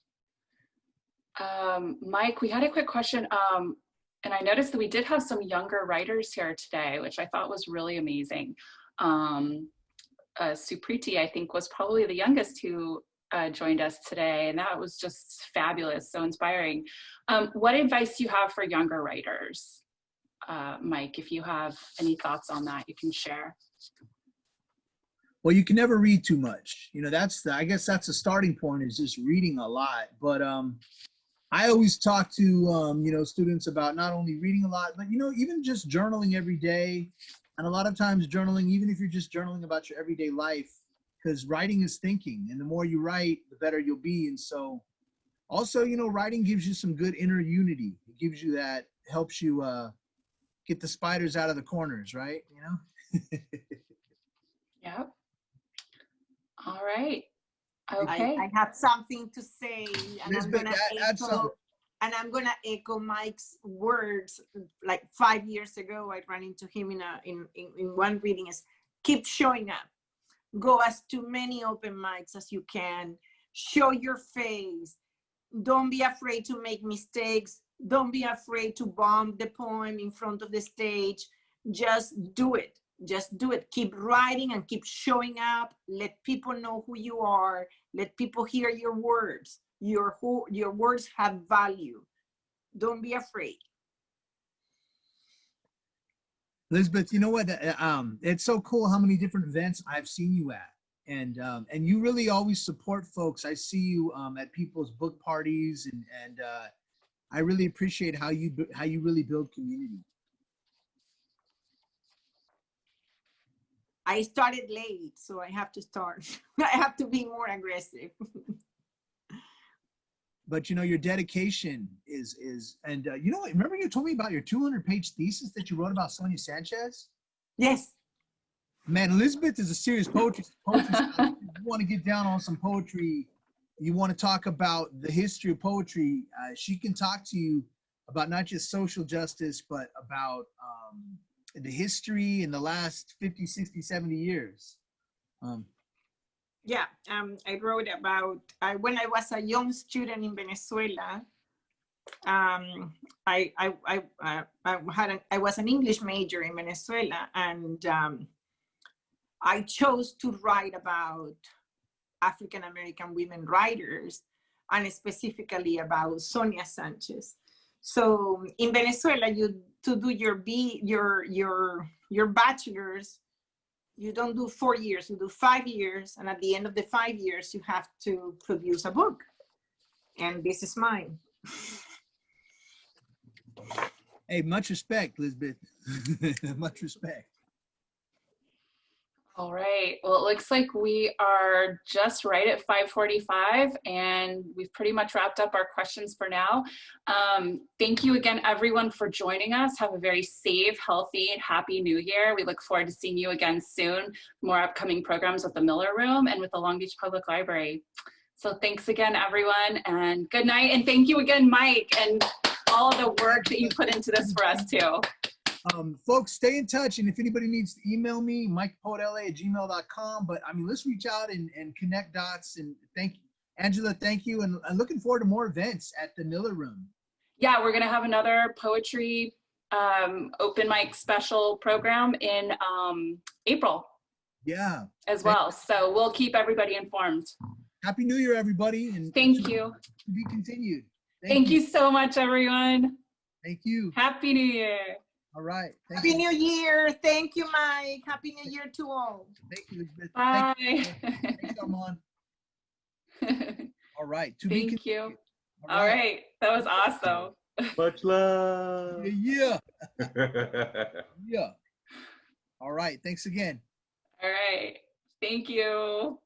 Um, Mike, we had a quick question. Um, and I noticed that we did have some younger writers here today, which I thought was really amazing. Um, uh, Supriti, I think, was probably the youngest who uh, joined us today, and that was just fabulous, so inspiring. Um, what advice do you have for younger writers? Uh, Mike, if you have any thoughts on that, you can share. Well, you can never read too much. You know, that's the, I guess that's the starting point is just reading a lot. But um, I always talk to, um, you know, students about not only reading a lot, but, you know, even just journaling every day. And a lot of times journaling, even if you're just journaling about your everyday life, because writing is thinking. And the more you write, the better you'll be. And so also, you know, writing gives you some good inner unity. It gives you that, helps you uh, get the spiders out of the corners, right? You know? <laughs> Yep. All right. I, Okay. I have something to say, and I'm gonna add- add some. echo, and I'm gonna echo Mike's words. Like five years ago, I ran into him in a in in, in one reading. Is keep showing up, go as to many open mics as you can, show your face. Don't be afraid to make mistakes. Don't be afraid to bomb the poem in front of the stage. Just do it just do it. Keep writing and keep showing up. Let people know who you are. Let people hear your words. Your who your words have value. Don't be afraid. Lisbeth, you know what? Uh, Um, it's so cool how many different events I've seen you at, and um, and you really always support folks. I see you um, at people's book parties, and and uh, I really appreciate how you how you really build community. I started late so i have to start <laughs> i have to be more aggressive <laughs> But you know your dedication is is, and uh, you know? Remember you told me about your 200 page thesis that you wrote about Sonia Sanchez. Yes. Man, Lisbeth is a serious poetry. poetry. If <laughs> you want to get down on some poetry, you want to talk about the history of poetry. Uh, she can talk to you about not just social justice, but about um, the history in the last 50, 60, 70 years. Um, yeah um, i wrote about I, when i was a young student in venezuela um, I, I, I, I, I had an, I was an English major in Venezuela, and um, I chose to write about African American women writers, and specifically about Sonia Sanchez. So in Venezuela, you to do your B your your your bachelor's, you don't do four years, you do five years, and at the end of the five years, you have to produce a book. And this is mine. hey, much respect, Lisbeth. <laughs> much respect. All right. Well, it looks like we are just right at 545 and we've pretty much wrapped up our questions for now. Um, thank you again, everyone, for joining us. Have a very safe, healthy, and happy new year. We look forward to seeing you again soon. More upcoming programs with the Miller Room and with the Long Beach Public Library. So thanks again, everyone, and good night. And thank you again, Mike, and all the work that you put into this for us, too. Um, folks, stay in touch. And if anybody needs to email me, mikepoetla at gmail.com. But I mean, let's reach out and, and connect dots. And thank you, Angela. Thank you. And I'm looking forward to more events at the Miller Room. Yeah, we're gonna have another poetry um, open mic special program in um, April Yeah. as well. So we'll keep everybody informed. Happy New Year, everybody. And Thank you. To be continued. Thank you so much, everyone. Thank you. Happy New Year. All right. Thank Happy you. New Year. Thank you, Mike. Happy New Year to all. Thank you, Lisbeth. Bye. Thank you. Thanks, Armand. <laughs> All right. To be Thank you. continued. All right. That was awesome. Much love. Yeah. <laughs> Yeah. All right. Thanks again. All right. Thank you.